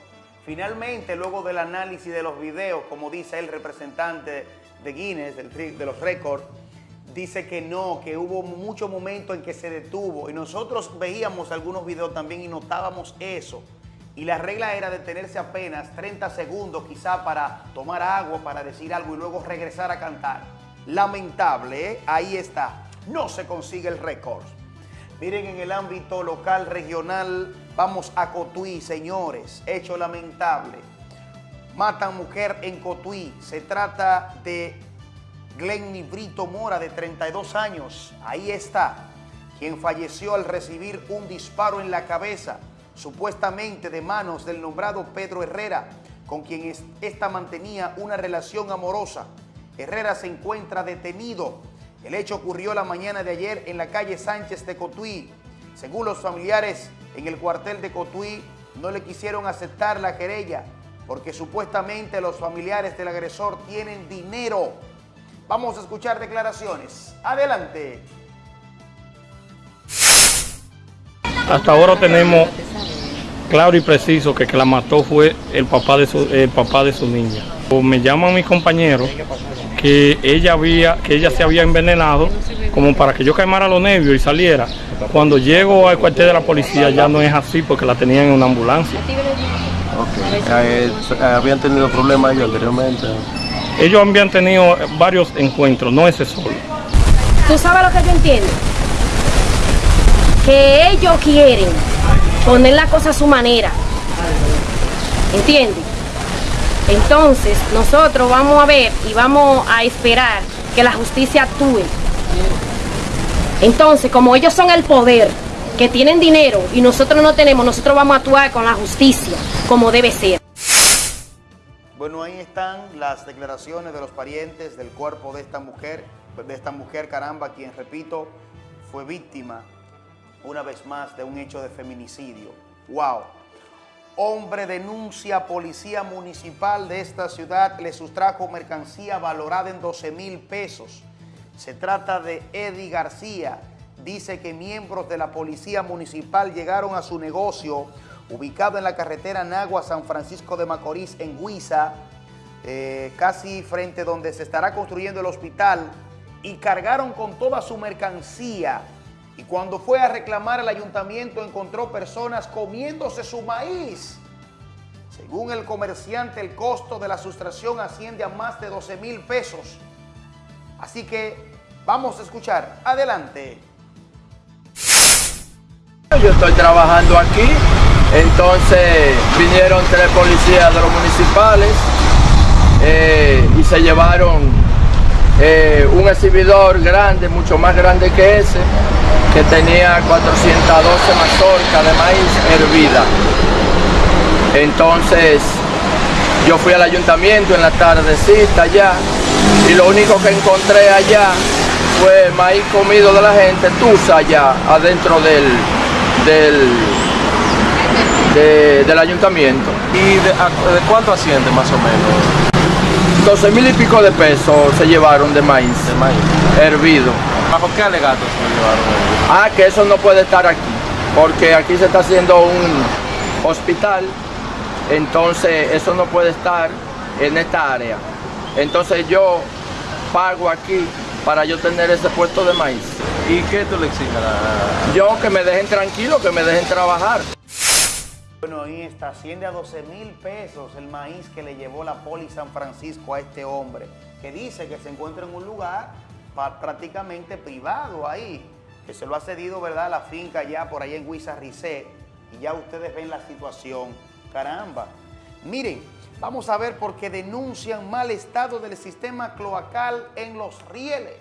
Finalmente, luego del análisis de los videos, como dice el representante de Guinness, del de los récords, dice que no, que hubo muchos momentos en que se detuvo. Y nosotros veíamos algunos videos también y notábamos eso. Y la regla era detenerse apenas 30 segundos quizá para tomar agua, para decir algo y luego regresar a cantar. Lamentable, ¿eh? ahí está. No se consigue el récord. Miren, en el ámbito local, regional, vamos a Cotuí, señores. Hecho lamentable. Matan mujer en Cotuí. Se trata de Glenny Brito Mora, de 32 años. Ahí está. Quien falleció al recibir un disparo en la cabeza, supuestamente de manos del nombrado Pedro Herrera, con quien esta mantenía una relación amorosa. Herrera se encuentra detenido. El hecho ocurrió la mañana de ayer en la calle Sánchez de Cotuí. Según los familiares, en el cuartel de Cotuí no le quisieron aceptar la querella porque supuestamente los familiares del agresor tienen dinero. Vamos a escuchar declaraciones. Adelante. Hasta ahora tenemos claro y preciso que que la mató fue el papá de su, el papá de su niña. O me llaman mis compañeros que ella había, que ella se había envenenado como para que yo calmara los nervios y saliera. Cuando llego al cuartel de la policía ya no es así porque la tenían en una ambulancia. Eh, ¿Habían tenido problemas ellos anteriormente? Ellos habían tenido varios encuentros, no ese solo. ¿Tú sabes lo que yo entiendo? Que ellos quieren poner la cosa a su manera. ¿Entiendes? Entonces, nosotros vamos a ver y vamos a esperar que la justicia actúe. Entonces, como ellos son el poder, que tienen dinero y nosotros no tenemos, nosotros vamos a actuar con la justicia como debe ser. Bueno, ahí están las declaraciones de los parientes del cuerpo de esta mujer, de esta mujer caramba, quien, repito, fue víctima una vez más de un hecho de feminicidio. ¡Wow! Hombre denuncia a policía municipal de esta ciudad, le sustrajo mercancía valorada en 12 mil pesos. Se trata de Eddie García. Dice que miembros de la policía municipal llegaron a su negocio ubicado en la carretera Nagua San Francisco de Macorís en Huiza, eh, casi frente donde se estará construyendo el hospital, y cargaron con toda su mercancía. Y cuando fue a reclamar al ayuntamiento encontró personas comiéndose su maíz. Según el comerciante, el costo de la sustracción asciende a más de 12 mil pesos. Así que vamos a escuchar. Adelante. Yo estoy trabajando aquí, entonces vinieron tres policías de los municipales eh, y se llevaron eh, un exhibidor grande, mucho más grande que ese, que tenía 412 mazorcas de maíz hervida. Entonces yo fui al ayuntamiento en la tardecita allá y lo único que encontré allá fue maíz comido de la gente, tusa allá adentro del, del, de- del ayuntamiento. ¿Y de, a- de cuánto asciende más o menos? 12 mil y pico de pesos se llevaron de maíz, maíz. hervido. ¿Bajo qué alegatos se llevaron? Ah, que eso no puede estar aquí. porque aquí se está haciendo un hospital, entonces eso no puede estar en esta área. Entonces yo pago aquí para yo tener ese puesto de maíz. ¿Y qué tú le exiges? Yo que me dejen tranquilo, que me dejen trabajar. Bueno, ahí está, asciende a 12 mil pesos el maíz que le llevó la Poli San Francisco a este hombre, que dice que se encuentra en un lugar prácticamente privado ahí, que se lo ha cedido, ¿verdad?, la finca ya por allá en Huizarricé, y ya ustedes ven la situación. Caramba. Miren, vamos a ver por qué denuncian mal estado del sistema cloacal en los rieles.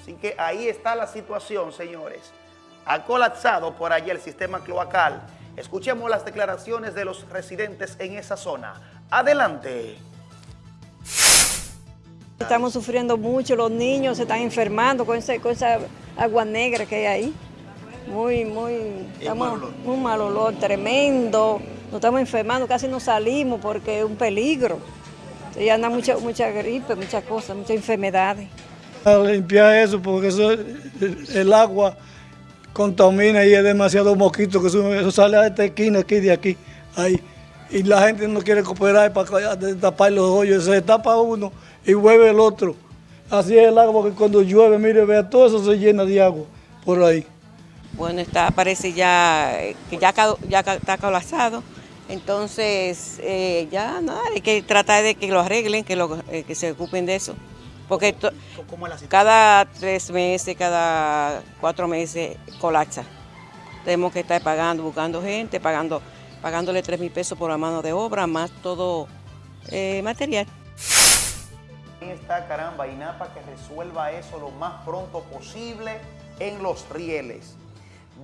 Así que ahí está la situación, señores. Ha colapsado por allí el sistema cloacal. Escuchemos las declaraciones de los residentes en esa zona. Adelante. Estamos sufriendo mucho, los niños se están enfermando con, esa agua negra que hay ahí. Muy, muy, estamos, un mal olor tremendo. Nos estamos enfermando, casi no salimos porque es un peligro. Y anda mucha, mucha gripe, muchas cosas, muchas enfermedades. A limpiar eso porque eso, el, el agua contamina y es demasiado mosquito que eso, eso sale a esta esquina aquí de aquí, ahí. Y la gente no quiere cooperar para tapar los hoyos, se tapa uno y vuelve el otro. Así es el agua que cuando llueve, mire, vea, todo eso se llena de agua por ahí. Bueno, está, parece ya eh, que ya, está colapsado. Entonces, eh, ya nada, hay que tratar de que lo arreglen, que, lo, eh, que se ocupen de eso. Porque to- cada tres meses, cada cuatro meses colapsa. Tenemos que estar pagando, buscando gente, pagando, pagándole tres mil pesos por la mano de obra, más todo eh, material. Ahí está, caramba, INAPA que resuelva eso lo más pronto posible en los rieles.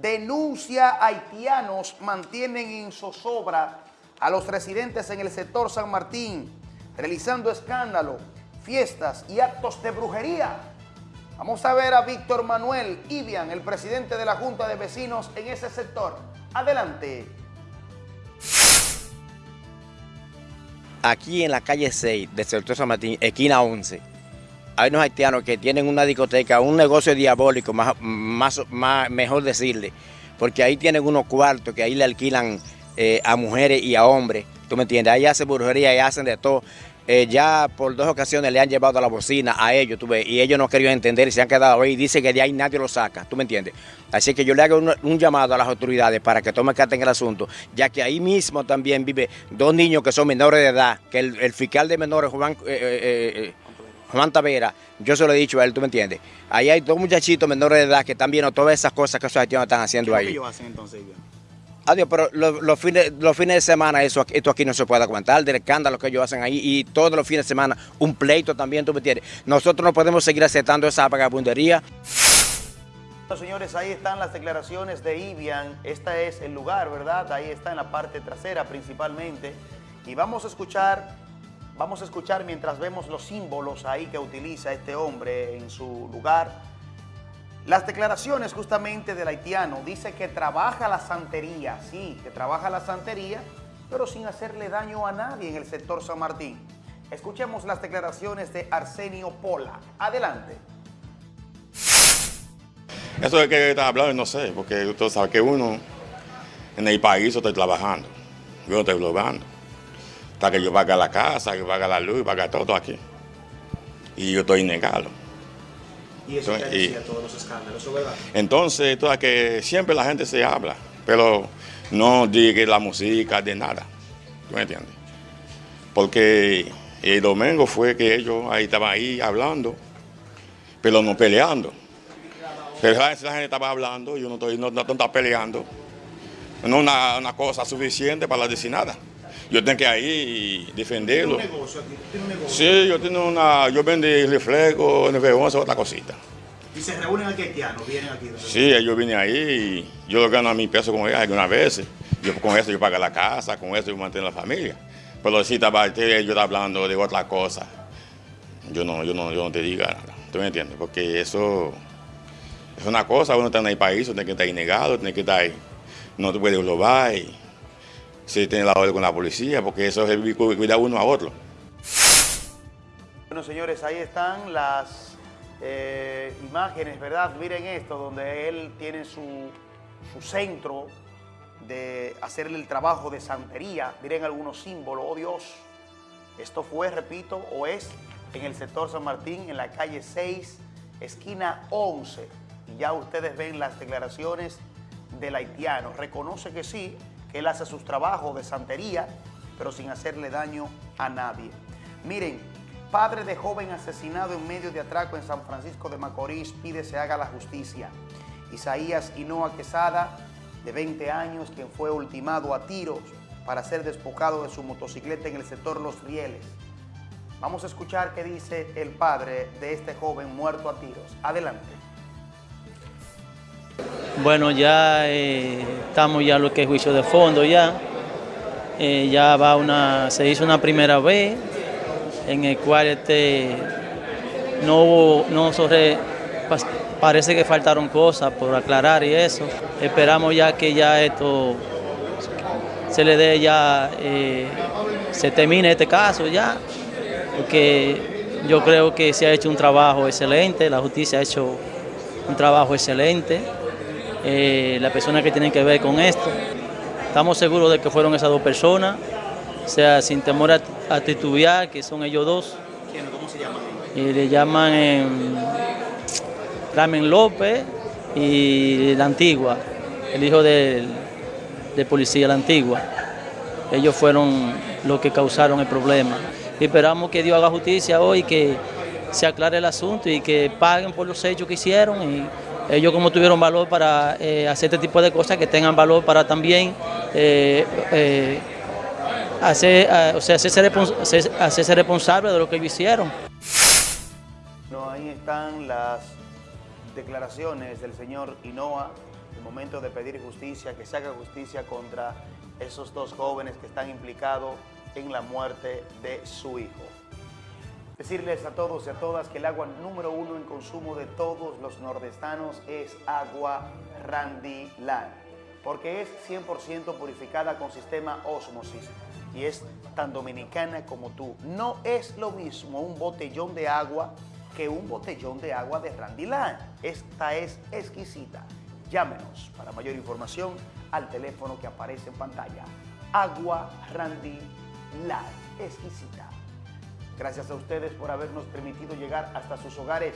Denuncia haitianos mantienen en zozobra a los residentes en el sector San Martín, realizando escándalo, fiestas y actos de brujería. Vamos a ver a Víctor Manuel Ibian, el presidente de la Junta de Vecinos en ese sector. Adelante. aquí en la calle 6 del sector San Martín, esquina 11, hay unos haitianos que tienen una discoteca, un negocio diabólico, más, más, más- mejor decirle, porque ahí tienen unos cuartos que ahí le alquilan eh, a mujeres y a hombres, ¿tú me entiendes? Ahí hacen brujería y hacen de todo. Eh, ya por dos ocasiones le han llevado a la bocina a ellos, tú ves, y ellos no querían entender y se han quedado ahí. Dice que de ahí nadie lo saca, ¿tú me entiendes? Así que yo le hago un, un llamado a las autoridades para que tomen carta en el asunto, ya que ahí mismo también vive dos niños que son menores de edad, que el, el fiscal de menores, Juan, eh, eh, Juan Tavera, yo se lo he dicho a él, ¿tú me entiendes? Ahí hay dos muchachitos menores de edad que están viendo todas esas cosas que esos haitianos están haciendo ahí. hacen entonces, Adiós, pero los, fines, los fines de semana eso, esto aquí no se puede aguantar, del escándalo que ellos hacen ahí y todos los fines de semana un pleito también, tú me entiendes. Nosotros no podemos seguir aceptando esa vagabundería. Bueno, señores, ahí están las declaraciones de Ibian. Este es el lugar, ¿verdad? Ahí está en la parte trasera principalmente. Y vamos a escuchar, vamos a escuchar mientras vemos los símbolos ahí que utiliza este hombre en su lugar. Las declaraciones justamente del haitiano dice que trabaja la santería, sí, que trabaja la santería, pero sin hacerle daño a nadie en el sector San Martín. Escuchemos las declaraciones de Arsenio Pola. Adelante. Eso es que estás hablando, no sé, porque usted sabe que uno en el país estoy trabajando, yo no estoy logrando. Hasta que yo paga la casa, que paga la luz, paga todo aquí. Y yo estoy negado. Y eso Entonces, y- todos los escándalos, ¿eso es verdad? Entonces, toda que siempre la gente se habla, pero no diga la música de nada. ¿Tú me entiendes? Porque el domingo fue que ellos ahí estaban ahí hablando, pero no peleando. Pero la la gente estaba hablando y uno estoy- no, no está peleando. No una, una cosa suficiente para decir nada. Yo tengo que ahí defenderlo. ¿Tiene un negocio aquí? ¿Tiene un negocio? Sí, yo tengo una, yo vendí reflejo, NV11, otra cosita. Y se reúnen aquí haitianos, vienen aquí. Sí, yo vine ahí y yo gano a mi peso con ellos algunas veces. Yo, con eso yo pago la casa, con eso yo mantengo la familia. Pero si estaba, yo estaba hablando de otra cosa, yo no, yo no, yo no te diga nada. ¿Tú me entiendes? Porque eso es una cosa, uno está en el país, uno tiene que estar ahí negado, tiene que estar ahí. No te puedes robar y si tiene la orden con la policía, porque eso es el cuidar uno a otro. Bueno, señores, ahí están las eh, imágenes, ¿verdad? Miren esto, donde él tiene su su centro de hacerle el trabajo de santería, miren algunos símbolos, oh Dios, esto fue, repito, o es en el sector San Martín, en la calle 6, esquina 11, y ya ustedes ven las declaraciones del haitiano, reconoce que sí, que él hace sus trabajos de santería, pero sin hacerle daño a nadie. Miren, padre de joven asesinado en medio de atraco en San Francisco de Macorís pide se haga la justicia. Isaías Hinoa Quesada, de 20 años, quien fue ultimado a tiros para ser despojado de su motocicleta en el sector Los Rieles. Vamos a escuchar qué dice el padre de este joven muerto a tiros. Adelante. Bueno, ya eh, estamos ya lo que es juicio de fondo ya. Eh, ya va una, se hizo una primera vez en el cual este no hubo, no parece que faltaron cosas por aclarar y eso. Esperamos ya que ya esto se le dé ya, eh, se termine este caso ya, porque yo creo que se ha hecho un trabajo excelente, la justicia ha hecho un trabajo excelente, eh, las personas que tienen que ver con esto. Estamos seguros de que fueron esas dos personas, o sea, sin temor a, a titubear, que son ellos dos. ¿Cómo se llaman? Y le llaman eh, Ramen López y la Antigua, el hijo del, del policía La Antigua. Ellos fueron los que causaron el problema. Y esperamos que Dios haga justicia hoy, que se aclare el asunto y que paguen por los hechos que hicieron. Y ellos como tuvieron valor para eh, hacer este tipo de cosas, que tengan valor para también eh, eh, hacer, o sea, hacerse, respons hacerse responsable de lo que ellos hicieron. No, ahí están las declaraciones del señor Hinoa, el momento de pedir justicia, que se haga justicia contra esos dos jóvenes que están implicados en la muerte de su hijo. Decirles a todos y a todas que el agua número uno en consumo de todos los nordestanos es agua Randy Land, porque es 100% purificada con sistema osmosis y es tan dominicana como tú. No es lo mismo un botellón de agua que un botellón de agua de Randy Land. Esta es exquisita. Llámenos para mayor información al teléfono que aparece en pantalla. Agua Randy Land, exquisita. Gracias a ustedes por habernos permitido llegar hasta sus hogares.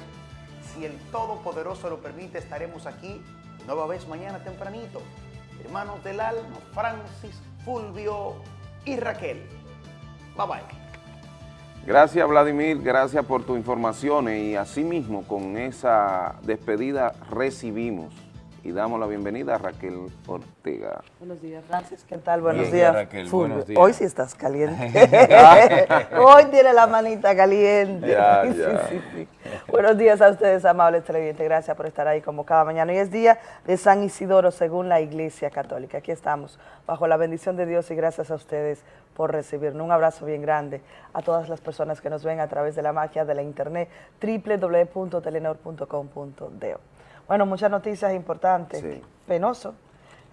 Si el Todopoderoso lo permite, estaremos aquí nueva vez mañana tempranito. Hermanos del alma, Francis, Fulvio y Raquel. Bye bye. Gracias Vladimir, gracias por tu información y asimismo con esa despedida recibimos y damos la bienvenida a Raquel Ortega. Buenos días, Francis. ¿Qué tal? Buenos Bien, días, Raquel, Fulvio. buenos días. Hoy sí estás caliente. Hoy tiene la manita caliente. Ya, Sí, ya. sí, sí. Buenos días a ustedes, amables televidentes. Gracias por estar ahí como cada mañana. Hoy es día de San Isidoro, según la Iglesia Católica. Aquí estamos, bajo la bendición de Dios y gracias a ustedes por recibirnos. Un abrazo bien grande a todas las personas que nos ven a través de la magia de la internet www.telenor.com.do. Bueno, muchas noticias importantes. Penoso.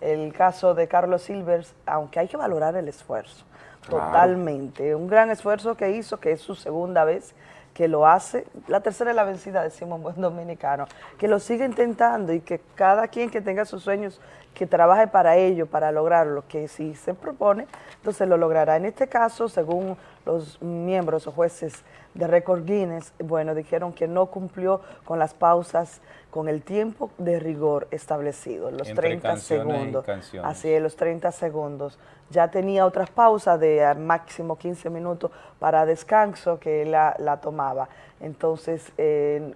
El caso de Carlos Silvers, aunque hay que valorar el esfuerzo, Claro. totalmente. Un gran esfuerzo que hizo, que es su segunda vez que lo hace, la tercera es la vencida, decimos en buen dominicano, que lo sigue intentando y que cada quien que tenga sus sueños, que trabaje para ello, para lograrlo, que si se propone, entonces lo logrará. En este caso, según los miembros o jueces de Record Guinness, bueno, dijeron que no cumplió con las pausas, con el tiempo de rigor establecido, los Entre 30 canciones y segundos. Así es, los 30 segundos. Ya tenía otras pausas de máximo 15 minutos para descanso que él la, la tomaba. Entonces, eh,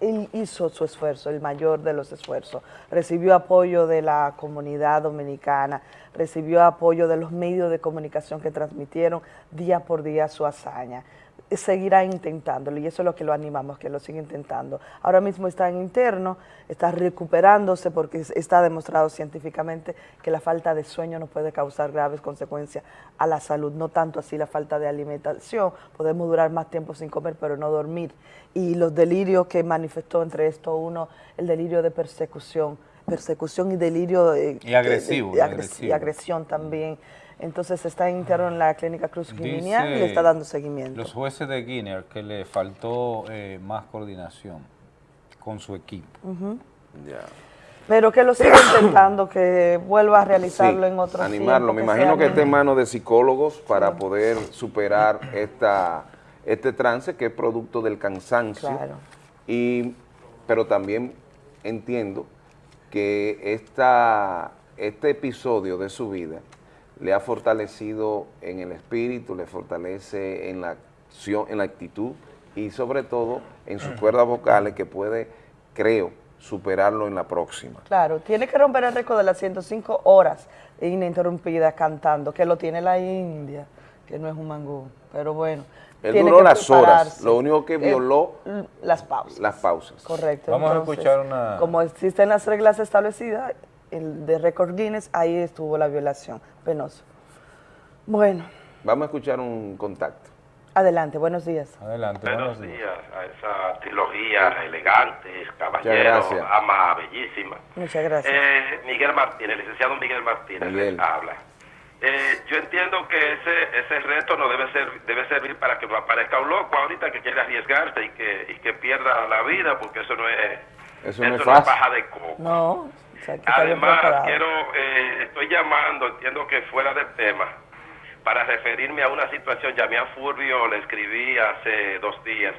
él hizo su esfuerzo, el mayor de los esfuerzos. Recibió apoyo de la comunidad dominicana, recibió apoyo de los medios de comunicación que transmitieron día por día su hazaña. Seguirá intentándolo y eso es lo que lo animamos, que lo siga intentando. Ahora mismo está en interno, está recuperándose porque es- está demostrado científicamente que la falta de sueño no puede causar graves consecuencias a la salud, no tanto así la falta de alimentación. Podemos durar más tiempo sin comer, pero no dormir. Y los delirios que manifestó entre esto uno, el delirio de persecución, persecución y delirio eh, Y agresivo, de- y de agres- agresivo. y agresión también. Entonces está interno en la clínica Cruz Giminián y le está dando seguimiento. Los jueces de Guinea que le faltó eh, más coordinación con su equipo. Pero que lo siga intentando, que vuelva a realizarlo Sí, en otro animarlo. Me tiempo, imagino que esté en manos de psicólogos para poder superar esta, este trance que es producto del cansancio. Claro. Y, pero también entiendo que esta, este episodio de su vida le ha fortalecido en el espíritu, le fortalece en la acción, en la actitud y sobre todo en sus cuerdas vocales que puede, creo, superarlo en la próxima. Claro, tiene que romper el récord de las 105 horas ininterrumpidas cantando, que lo tiene la India, que no es un mangú, pero bueno. Él tiene duró que las horas, lo único que Eh, violó las pausas. las pausas. Correcto. Vamos a escuchar una- Como existen las reglas establecidas, el de récord Guinness, ahí estuvo la violación. Penoso. Bueno, Vamos a escuchar un contacto. adelante, buenos días. Adelante, Buenos días a esa trilogía elegantes, caballero, ama bellísima. Muchas gracias. Eh, Miguel Martínez, licenciado Miguel Martínez, Miguel. les habla. Eh, yo entiendo que ese ese reto no debe ser debe servir para que no aparezca un loco ahorita que quiere arriesgarse y que y que pierda la vida porque eso no es Eso no es es fácil. paja de coco. No, sea, Además, quiero, eh, estoy llamando, entiendo que fuera del tema, para referirme a una situación, llamé a Fulvio, le escribí hace dos días.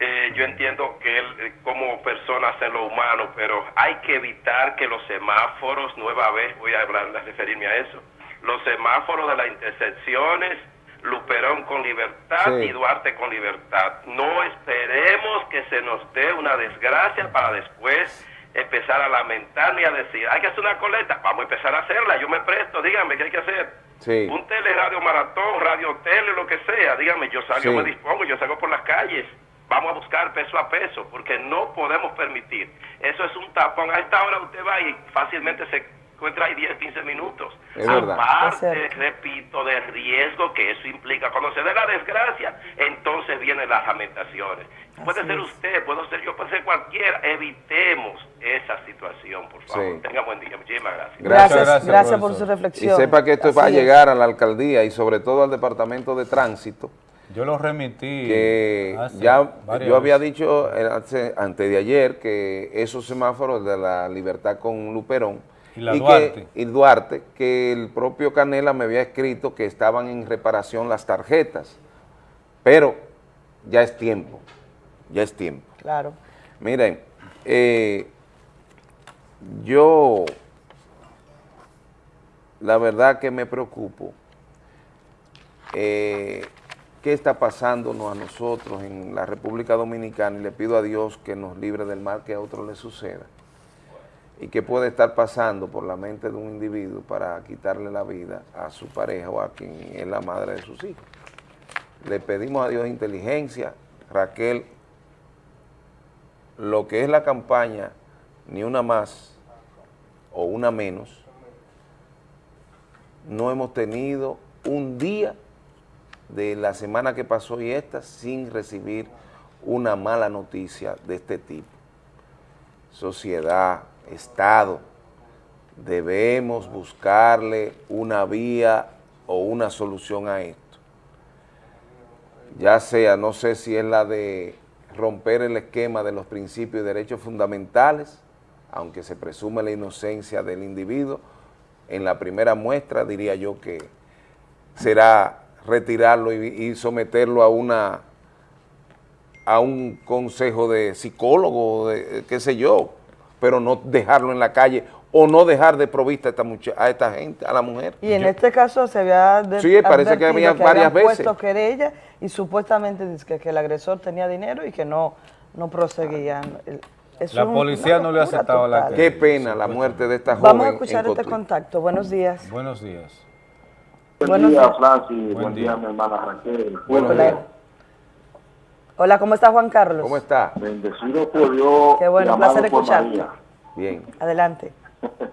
Eh, yo entiendo que él eh, como persona hace lo humano, pero hay que evitar que los semáforos, nueva vez voy a hablar, a referirme a eso, los semáforos de las intersecciones, Luperón con libertad Sí. y Duarte con libertad. No esperemos que se nos dé una desgracia para después empezar a lamentar ni a decir, hay que hacer una coleta, vamos a empezar a hacerla, yo me presto, díganme qué hay que hacer. Sí. Un tele, radio maratón, radio tele, lo que sea, dígame, yo salgo, Sí. me dispongo, yo salgo por las calles. Vamos a buscar peso a peso, porque no podemos permitir. Eso es un tapón. A esta hora usted va y fácilmente se encuentra ahí 10, 15 minutos. Es verdad. Aparte, repito, del riesgo que eso implica. Cuando se dé la desgracia, entonces vienen las lamentaciones. Puede ser usted, puede ser yo, puede ser cualquiera. Evitemos esa situación, por favor. Sí. Tenga buen día. Muchísimas gracias. Gracias, gracias, por su Y reflexión. sepa que esto va a es. llegar a la alcaldía y sobre todo al departamento de tránsito. Yo lo remití. que ya yo había veces. dicho eh, hace- antes de ayer que esos semáforos de la libertad con Luperón Y la que- Duarte. y Duarte, que el propio Canela me había escrito que estaban en reparación las tarjetas, pero ya es tiempo, ya es tiempo. Claro. Miren, eh, yo la verdad que me preocupo. eh, ¿Qué está pasándonos a nosotros en la República Dominicana? Y le pido a Dios que nos libre del mal que a otros le suceda. ¿Y qué puede estar pasando por la mente de un individuo para quitarle la vida a su pareja o a quien es la madre de sus hijos? Le pedimos a Dios inteligencia. Raquel, lo que es la campaña, ni una más o una menos, no hemos tenido un día de la semana que pasó y esta sin recibir una mala noticia de este tipo. Sociedad, Estado, debemos buscarle una vía o una solución a esto. Ya sea, no sé si es la de romper el esquema de los principios y derechos fundamentales, aunque se presume la inocencia del individuo, en la primera muestra diría yo que será retirarlo y, y someterlo a una a un consejo de psicólogo, de qué sé yo, pero no dejarlo en la calle o no dejar de provista a esta, mucha- a esta gente, a la mujer. Y en este caso se había Sí, parece que había varias veces. puesto querella y supuestamente dice que, que el agresor tenía dinero y que no, no proseguían. Eso La policía no le ha aceptado la total. Qué pena la muerte de esta joven Vamos a escuchar este Cotuí. contacto. Buenos días. Buenos días. Buen día. Francis. Buen, Buen día, día. mi hermana Raquel. Buenos Hola. días. Hola, ¿cómo está Juan Carlos? ¿Cómo está? Bendecido por Dios. Qué bueno, un placer escucharte. Bien. Adelante.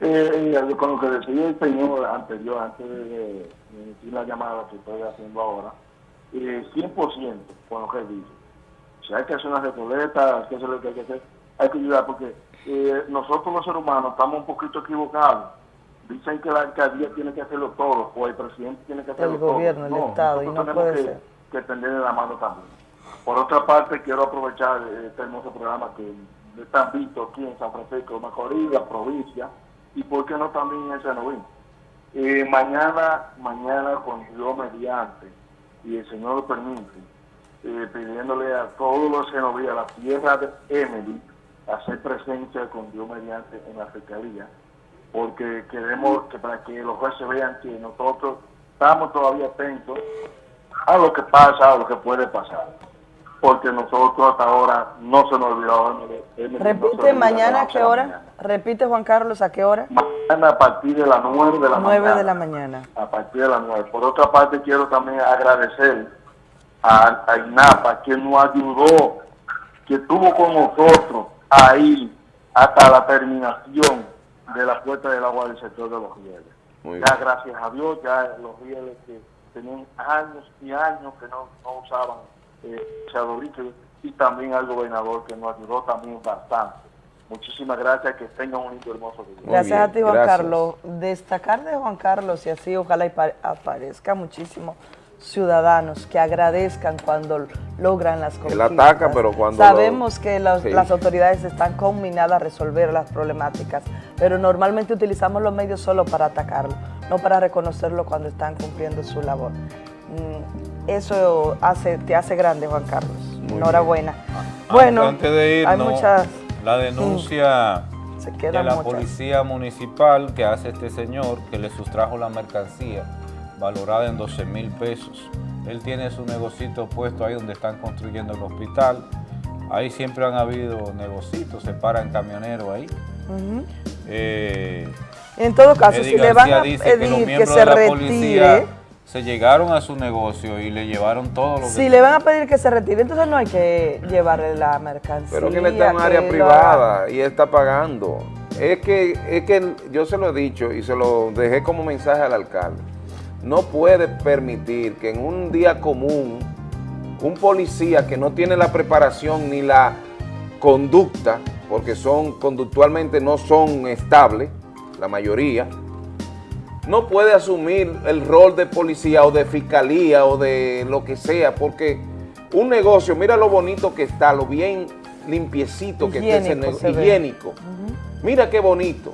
Eh, eh, con lo que decía el señor anterior, antes de, de decir la llamada que estoy haciendo ahora, eh, 100% con lo que dice. Si hay que hacer una recoleta, hay que hacer lo que hay que hacer, hay que ayudar porque eh, nosotros los seres humanos estamos un poquito equivocados. Dicen que la alcaldía tiene que hacerlo todo, o el presidente tiene que hacerlo El todo. gobierno, el No, Estado, y no tenemos puede que, ser. que tenderle la mano también. Por otra parte, quiero aprovechar este hermoso programa que de San Vito aquí en San Francisco de Macorís, la provincia, y por qué no también en Senovín. Eh, mañana, mañana con Dios mediante, y el Señor lo permite, eh, pidiéndole a todos los senovíes, a la tierra de Emily, hacer presencia con Dios mediante en la fiscalía, porque queremos que para que los jueces vean que nosotros estamos todavía atentos a lo que pasa, a lo que puede pasar, porque nosotros hasta ahora no se nos olvidó. No Repite mañana a qué hora. mañana. Repite Juan Carlos a qué hora. Mañana a partir de las 9 de la 9 mañana. de la mañana. a partir de las 9. Por otra parte, quiero también agradecer a, a INAPA, que nos ayudó, que estuvo con nosotros ahí hasta la terminación de la puerta del agua del sector de los rieles. Muy ya bien. gracias a Dios, ya los rieles que tenían años y años que no, no usaban eh, y también al gobernador que nos ayudó también bastante. Muchísimas gracias, que tengan un lindo hermoso día. Gracias a ti, Juan Carlos. Destacar de Juan Carlos y así ojalá aparezca muchísimos ciudadanos que agradezcan cuando logran las Él conquistas. ataca, pero cuando Sabemos que los- Sí. las autoridades están combinadas a resolver las problemáticas, pero normalmente utilizamos los medios solo para atacarlo, no para reconocerlo cuando están cumpliendo su labor. Mm, Eso hace, te hace grande, Juan Carlos. Enhorabuena. Bueno, antes de hay irnos, muchas... la denuncia Se de la muchas. policía municipal que hace este señor que le sustrajo la mercancía valorada en 12 mil pesos. Él tiene su negocito puesto ahí donde están construyendo el hospital. Ahí siempre han habido negocitos, se paran camioneros ahí. Eh, En todo caso, Eddie si le van a que pedir que miembros se retire, policía se llegaron a su negocio y le llevaron todo lo que si le van a pedir que se retire, entonces no hay que llevarle la mercancía. Pero que él está en área lo privada y él está pagando. Es que, es que yo se lo he dicho y se lo dejé como mensaje al alcalde. No puede permitir que en un día común un policía que no tiene la preparación ni la conducta, porque son conductualmente no son estables, la mayoría, no puede asumir el rol de policía o de fiscalía o de lo que sea, porque un negocio, mira lo bonito que está, lo bien limpiecito que está ese Higiénico negocio, higiénico. Mira qué bonito.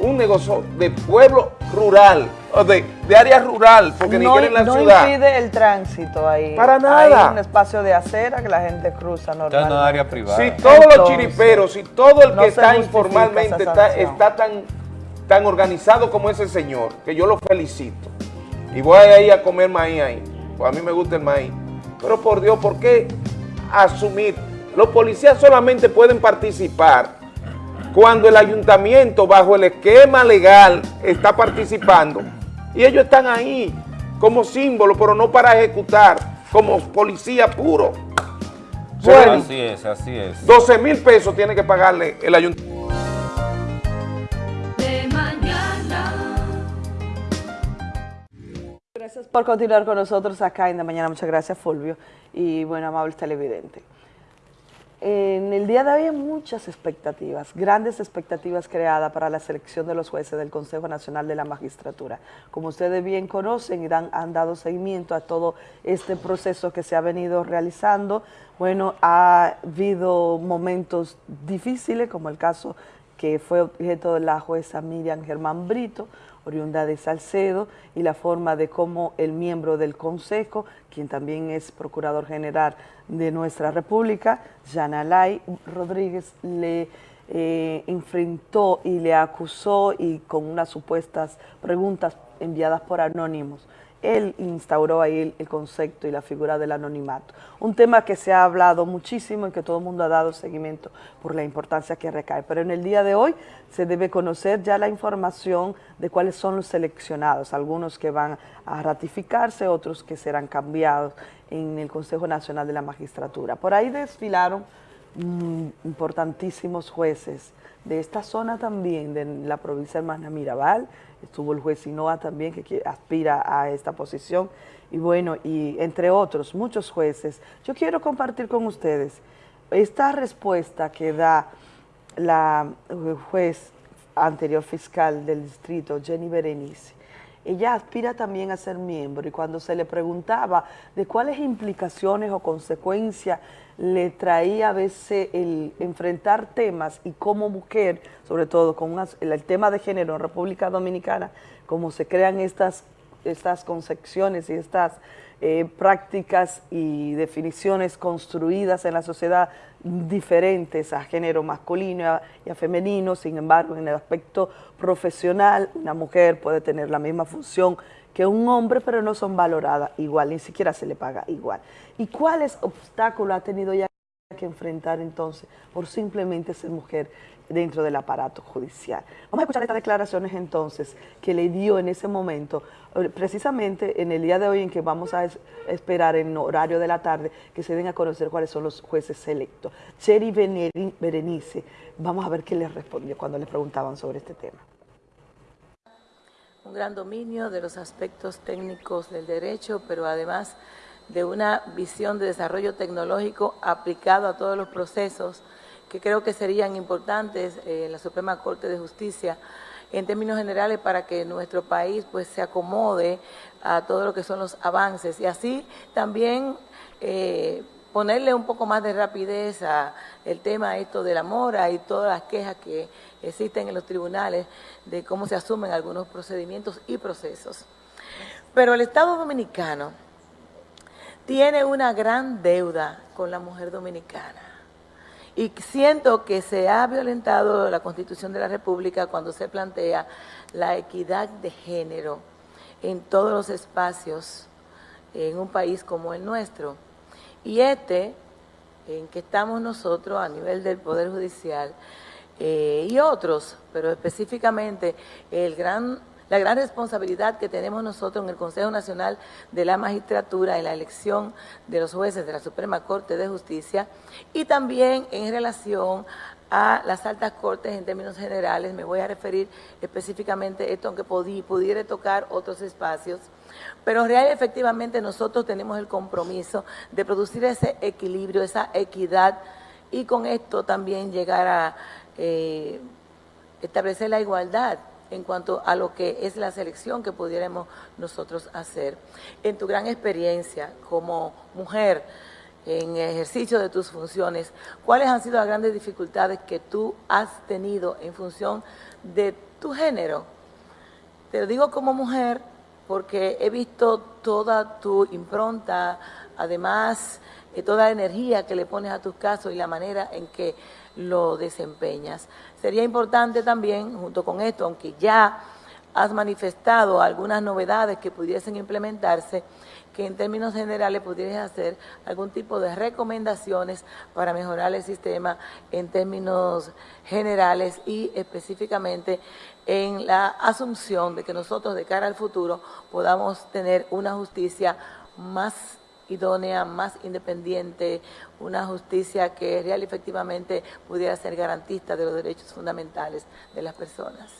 Un negocio de pueblo rural, o de, de área rural, porque ni no, quieren la no ciudad. impide el tránsito ahí. Para nada. Hay un espacio de acera que la gente cruza normal. en área privada. Si todos los chiriperos, si todo el no que está informalmente está, está tan, tan organizado como ese señor, que yo lo felicito. Y voy a ir a comer maíz ahí, pues a mí me gusta el maíz. Pero por Dios, ¿por qué asumir? Los policías solamente pueden participar cuando el ayuntamiento, bajo el esquema legal, está participando. Y ellos están ahí como símbolo, pero no para ejecutar, como policía puro. Bueno, así es, así es. 12 mil pesos tiene que pagarle el ayuntamiento. Gracias por continuar con nosotros acá en la mañana. Muchas gracias, Fulvio. Y bueno, amables televidentes. En el día de hoy hay muchas expectativas, grandes expectativas creadas para la selección de los jueces del Consejo Nacional de la Magistratura. Como ustedes bien conocen y dan- han dado seguimiento a todo este proceso que se ha venido realizando, bueno, ha habido momentos difíciles, como el caso que fue objeto de la jueza Miriam Germán Brito, oriunda de Salcedo, y la forma de cómo el miembro del Consejo, quien también es Procurador General de nuestra República, Yanalay Rodríguez, le eh, enfrentó y le acusó y con unas supuestas preguntas enviadas por anónimos. Él instauró ahí el, concepto y la figura del anonimato. Un tema que se ha hablado muchísimo y que todo el mundo ha dado seguimiento por la importancia que recae. Pero en el día de hoy se debe conocer ya la información de cuáles son los seleccionados, algunos que van a ratificarse, otros que serán cambiados en el Consejo Nacional de la Magistratura. Por ahí desfilaron mm, importantísimos jueces de esta zona también, de la provincia de Hermana Mirabal, estuvo el juez Sinoa también que aspira a esta posición, y bueno, y entre otros, muchos jueces. Yo quiero compartir con ustedes esta respuesta que da la eh, juez anterior fiscal del distrito, Jenny Berenice, ella aspira también a ser miembro y cuando se le preguntaba de cuáles implicaciones o consecuencias le traía a veces el enfrentar temas y como mujer, sobre todo con el tema de género en República Dominicana, cómo se crean estas, estas concepciones y estas eh, prácticas y definiciones construidas en la sociedad diferentes a género masculino y a, femenino, sin embargo, en el aspecto profesional, una mujer puede tener la misma función que un hombre, pero no son valoradas igual, ni siquiera se le paga igual. ¿Y cuáles obstáculos ha tenido ya que enfrentar entonces por simplemente ser mujer dentro del aparato judicial. Vamos a escuchar estas declaraciones entonces que le dio en ese momento, eh, precisamente en el día de hoy en que vamos a esperar en horario de la tarde que se den a conocer cuáles son los jueces selectos. Cheri Berenice, vamos a ver qué les respondió cuando le preguntaban sobre este tema. Un gran dominio de los aspectos técnicos del derecho, pero además de una visión de desarrollo tecnológico aplicado a todos los procesos que creo que serían importantes eh, en la Suprema Corte de Justicia en términos generales para que nuestro país pues se acomode a todo lo que son los avances. Y así también eh, ponerle un poco más de rapidez a el tema esto de la mora y todas las quejas que existen en los tribunales de cómo se asumen algunos procedimientos y procesos. Pero el Estado Dominicano tiene una gran deuda con la mujer dominicana y siento que se ha violentado la Constitución de la República cuando se plantea la equidad de género en todos los espacios en un país como el nuestro. Y este, en que estamos nosotros a nivel del Poder Judicial, eh, y otros, pero específicamente el gran la gran responsabilidad que tenemos nosotros en el Consejo Nacional de la Magistratura en la elección de los jueces de la Suprema Corte de Justicia y también en relación a las altas cortes en términos generales, me voy a referir específicamente esto, aunque pudiera tocar otros espacios, pero real efectivamente nosotros tenemos el compromiso de producir ese equilibrio, esa equidad y con esto también llegar a eh, establecer la igualdad en cuanto a lo que es la selección que pudiéramos nosotros hacer. En tu gran experiencia como mujer, en ejercicio de tus funciones, ¿cuáles han sido las grandes dificultades que tú has tenido en función de tu género? Te lo digo como mujer porque he visto toda tu impronta, además de toda la energía que le pones a tus casos y la manera en que lo desempeñas. Sería importante también, junto con esto, aunque ya has manifestado algunas novedades que pudiesen implementarse, que en términos generales pudieras hacer algún tipo de recomendaciones para mejorar el sistema en términos generales y específicamente en la asunción de que nosotros de cara al futuro podamos tener una justicia más idónea, más independiente, una justicia que real y efectivamente pudiera ser garantista de los derechos fundamentales de las personas.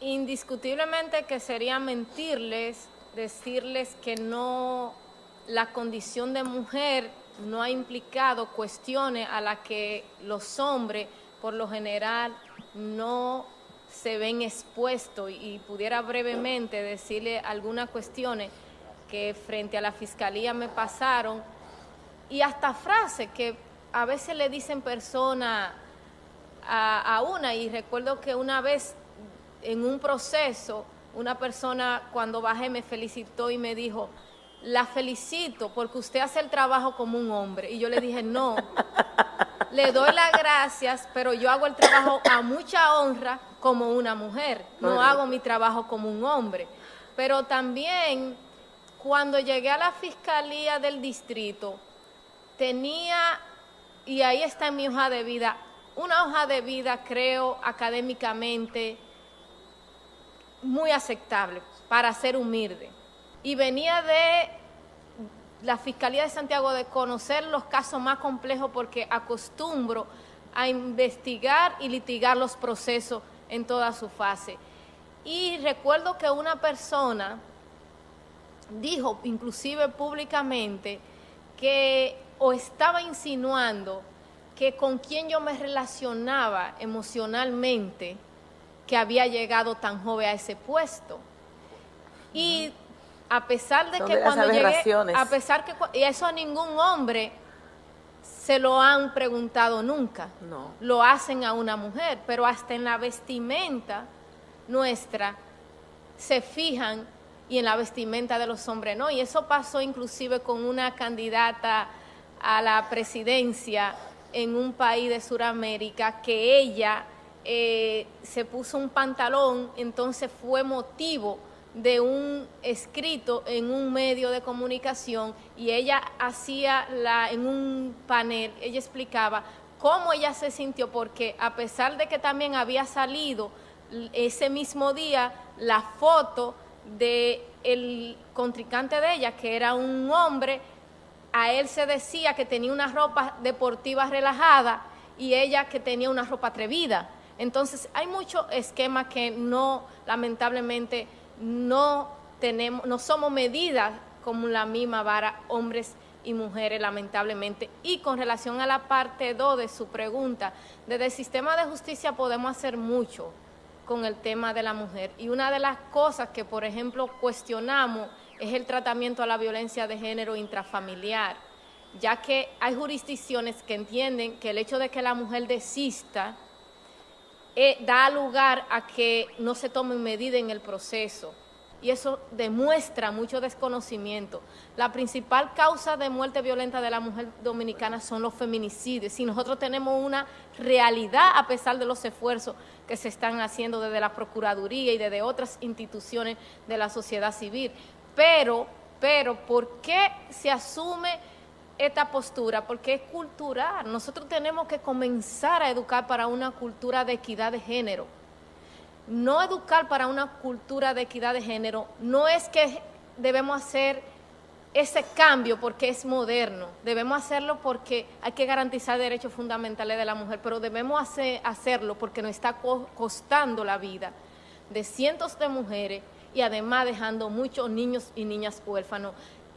Indiscutiblemente que sería mentirles, decirles que no, la condición de mujer no ha implicado cuestiones a las que los hombres por lo general no se ven expuestos y pudiera brevemente decirle algunas cuestiones que frente a la fiscalía me pasaron y hasta frases que a veces le dicen personas a, una y recuerdo que una vez en un proceso una persona cuando bajé me felicitó y me dijo, la felicito porque usted hace el trabajo como un hombre. Y yo le dije, no, le doy las gracias, pero yo hago el trabajo a mucha honra como una mujer, no hago mi trabajo como un hombre. Pero también cuando llegué a la fiscalía del distrito, tenía, y ahí está en mi hoja de vida, una hoja de vida, creo, académicamente muy aceptable para ser humilde. Y venía de la Fiscalía de Santiago de conocer los casos más complejos porque acostumbro a investigar y litigar los procesos en toda su fase. Y recuerdo que una persona dijo inclusive públicamente que o estaba insinuando que con quien yo me relacionaba emocionalmente que había llegado tan joven a ese puesto. Y a pesar de que cuando llegué, a pesar que y eso a ningún hombre se lo han preguntado nunca. No. Lo hacen a una mujer, pero hasta en la vestimenta nuestra se fijan y en la vestimenta de los hombres no. Y eso pasó inclusive con una candidata a la presidencia en un país de Sudamérica que ella eh, se puso un pantalón, entonces fue motivo de un escrito en un medio de comunicación y ella hacía la en un panel, ella explicaba cómo ella se sintió porque a pesar de que también había salido ese mismo día la foto de el contrincante de ella que era un hombre a él se decía que tenía una ropa deportiva relajada y ella que tenía una ropa atrevida. Entonces hay muchos esquemas que no, lamentablemente, no tenemos, no somos medidas como la misma vara hombres y mujeres, lamentablemente. Y con relación a la parte 2 de su pregunta, desde el sistema de justicia podemos hacer mucho con el tema de la mujer. Y una de las cosas que, por ejemplo, cuestionamos es el tratamiento a la violencia de género intrafamiliar, ya que hay jurisdicciones que entienden que el hecho de que la mujer desista eh, da lugar a que no se tomen medidas en el proceso. Y eso demuestra mucho desconocimiento. La principal causa de muerte violenta de la mujer dominicana son los feminicidios. Y nosotros tenemos una realidad, a pesar de los esfuerzos que se están haciendo desde la Procuraduría y desde otras instituciones de la sociedad civil. Pero, pero, ¿por qué se asume esta postura? Porque es cultural. Nosotros tenemos que comenzar a educar para una cultura de equidad de género. No educar para una cultura de equidad de género no es que debemos hacer ese cambio porque es moderno, debemos hacerlo porque hay que garantizar derechos fundamentales de la mujer, pero debemos hacer- hacerlo porque nos está co- costando la vida de cientos de mujeres y además dejando muchos niños y niñas huérfanos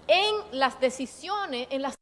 en las decisiones, en las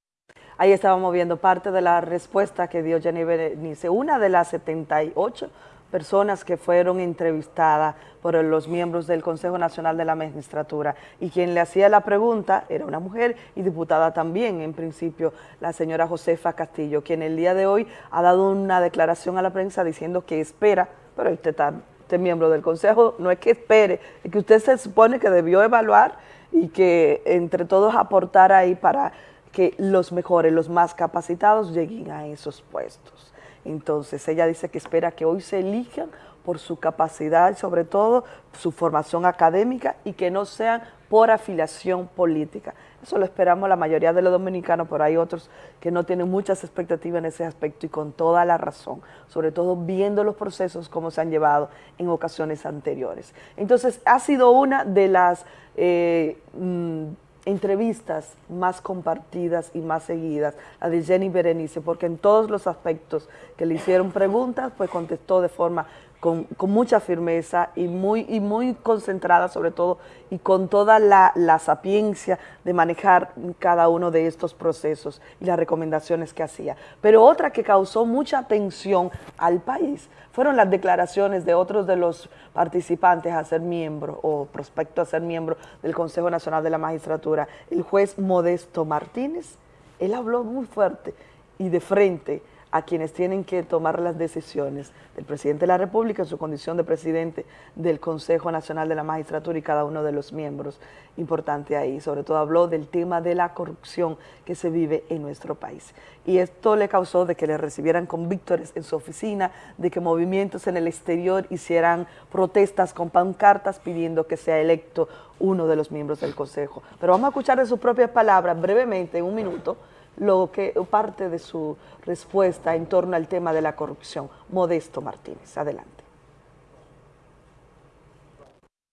Ahí estábamos viendo parte de la respuesta que dio Jenny Berenice, una de las 78 personas que fueron entrevistadas por los miembros del Consejo Nacional de la Magistratura y quien le hacía la pregunta era una mujer y diputada también, en principio, la señora Josefa Castillo, quien el día de hoy ha dado una declaración a la prensa diciendo que espera, pero usted está, usted es miembro del Consejo, no es que espere, es que usted se supone que debió evaluar y que entre todos aportar ahí para que los mejores, los más capacitados lleguen a esos puestos. Entonces ella dice que espera que hoy se elijan por su capacidad sobre todo su formación académica y que no sean por afiliación política. Eso lo esperamos la mayoría de los dominicanos, pero hay otros que no tienen muchas expectativas en ese aspecto y con toda la razón, sobre todo viendo los procesos como se han llevado en ocasiones anteriores. Entonces ha sido una de las eh, mm, entrevistas más compartidas y más seguidas, la de Jenny Berenice, porque en todos los aspectos que le hicieron preguntas, pues contestó de forma con, mucha firmeza y muy, y muy concentrada sobre todo y con toda la, la sapiencia de manejar cada uno de estos procesos y las recomendaciones que hacía. Pero otra que causó mucha atención al país fueron las declaraciones de otros de los participantes a ser miembro o prospecto a ser miembro del Consejo Nacional de la Magistratura, el juez Modesto Martínez. Él habló muy fuerte y de frente a quienes tienen que tomar las decisiones del presidente de la República en su condición de presidente del Consejo Nacional de la Magistratura y cada uno de los miembros. Importante ahí, sobre todo habló del tema de la corrupción que se vive en nuestro país. Y esto le causó de que le recibieran con víctores en su oficina, de que movimientos en el exterior hicieran protestas con pancartas pidiendo que sea electo uno de los miembros del Consejo. Pero vamos a escuchar de sus propias palabras brevemente, en un minuto, lo que parte de su respuesta en torno al tema de la corrupción. Modesto Martínez, adelante.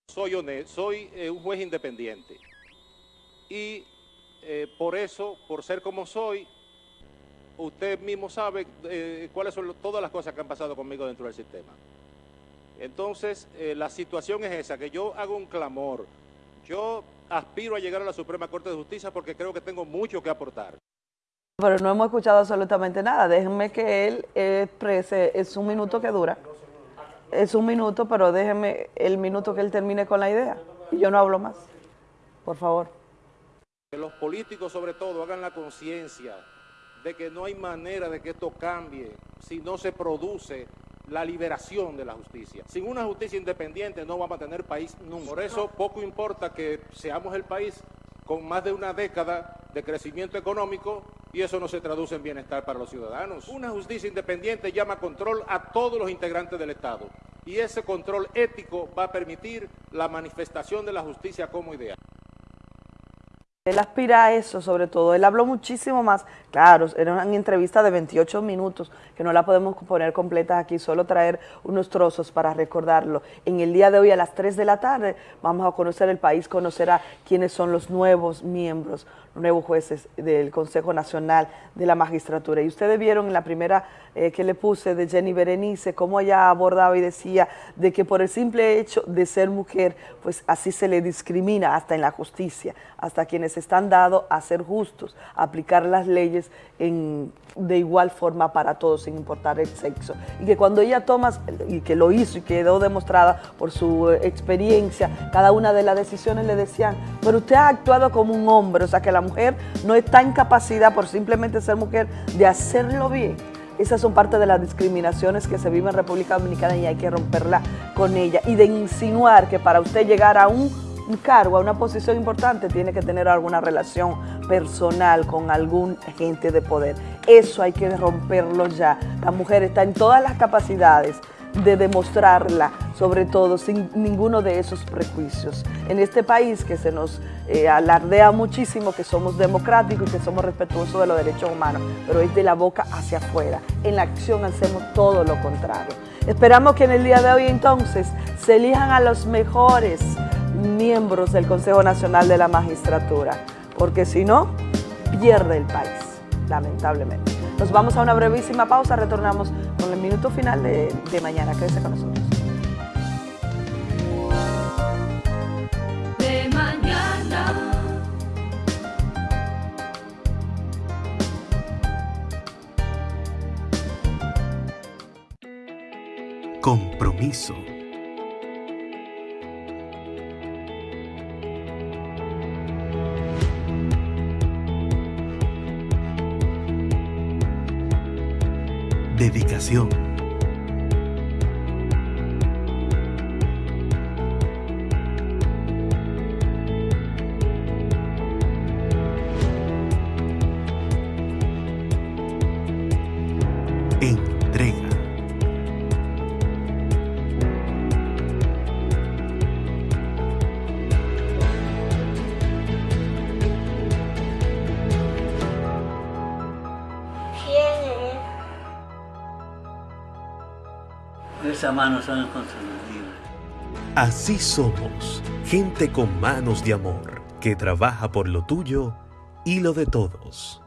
Soy soy eh, un juez independiente y eh, por eso, por ser como soy, usted mismo sabe eh, cuáles son todas las cosas que han pasado conmigo dentro del sistema. Entonces, la situación es esa, que yo hago un clamor. Yo aspiro a llegar a la Suprema Corte de Justicia porque creo que tengo mucho que aportar. Pero no hemos escuchado absolutamente nada. Déjenme que él exprese, es un minuto que dura. Es un minuto, pero déjenme el minuto que él termine con la idea. Y yo no hablo más. Por favor. Que los políticos sobre todo hagan la conciencia de que no hay manera de que esto cambie si no se produce la liberación de la justicia. Sin una justicia independiente no vamos a tener país nunca. Por eso poco importa que seamos el país con más de una década de crecimiento económico y eso no se traduce en bienestar para los ciudadanos. Una justicia independiente llama control a todos los integrantes del Estado y ese control ético va a permitir la manifestación de la justicia como ideal. Él aspira a eso sobre todo, él habló muchísimo más, claro, era una entrevista de 28 minutos, que no la podemos poner completa aquí, solo traer unos trozos para recordarlo. En el día de hoy a las 3 de la tarde vamos a conocer el país, conocerá quiénes son los nuevos miembros, nuevos jueces del Consejo Nacional de la Magistratura. Y ustedes vieron en la primera eh, que le puse de Jenny Berenice, cómo ella abordaba y decía de que por el simple hecho de ser mujer, pues así se le discrimina hasta en la justicia, hasta quienes están dados a ser justos, a aplicar las leyes en, de igual forma para todos, sin importar el sexo. Y que cuando ella toma, y que lo hizo y quedó demostrada por su eh, experiencia, cada una de las decisiones le decían, pero usted ha actuado como un hombre, o sea que la no está en capacidad por simplemente ser mujer de hacerlo bien. Esas son parte de las discriminaciones que se viven en República Dominicana y hay que romperla con ella. Y de insinuar que para usted llegar a un un cargo, a una posición importante, tiene que tener alguna relación personal con algún agente de poder. Eso hay que romperlo ya. La mujer está en todas las capacidades de demostrarla, sobre todo sin ninguno de esos prejuicios. En este país que se nos eh, alardea muchísimo que somos democráticos y que somos respetuosos de los derechos humanos, pero es de la boca hacia afuera. En la acción hacemos todo lo contrario. Esperamos que en el día de hoy entonces se elijan a los mejores miembros del Consejo Nacional de la Magistratura, porque si no, pierde el país, lamentablemente. Nos vamos a una brevísima pausa, retornamos con el minuto final de, de mañana. Quédese con nosotros. De mañana. Compromiso. Dedicación. Son. Así somos, gente con manos de amor, que trabaja por lo tuyo y lo de todos.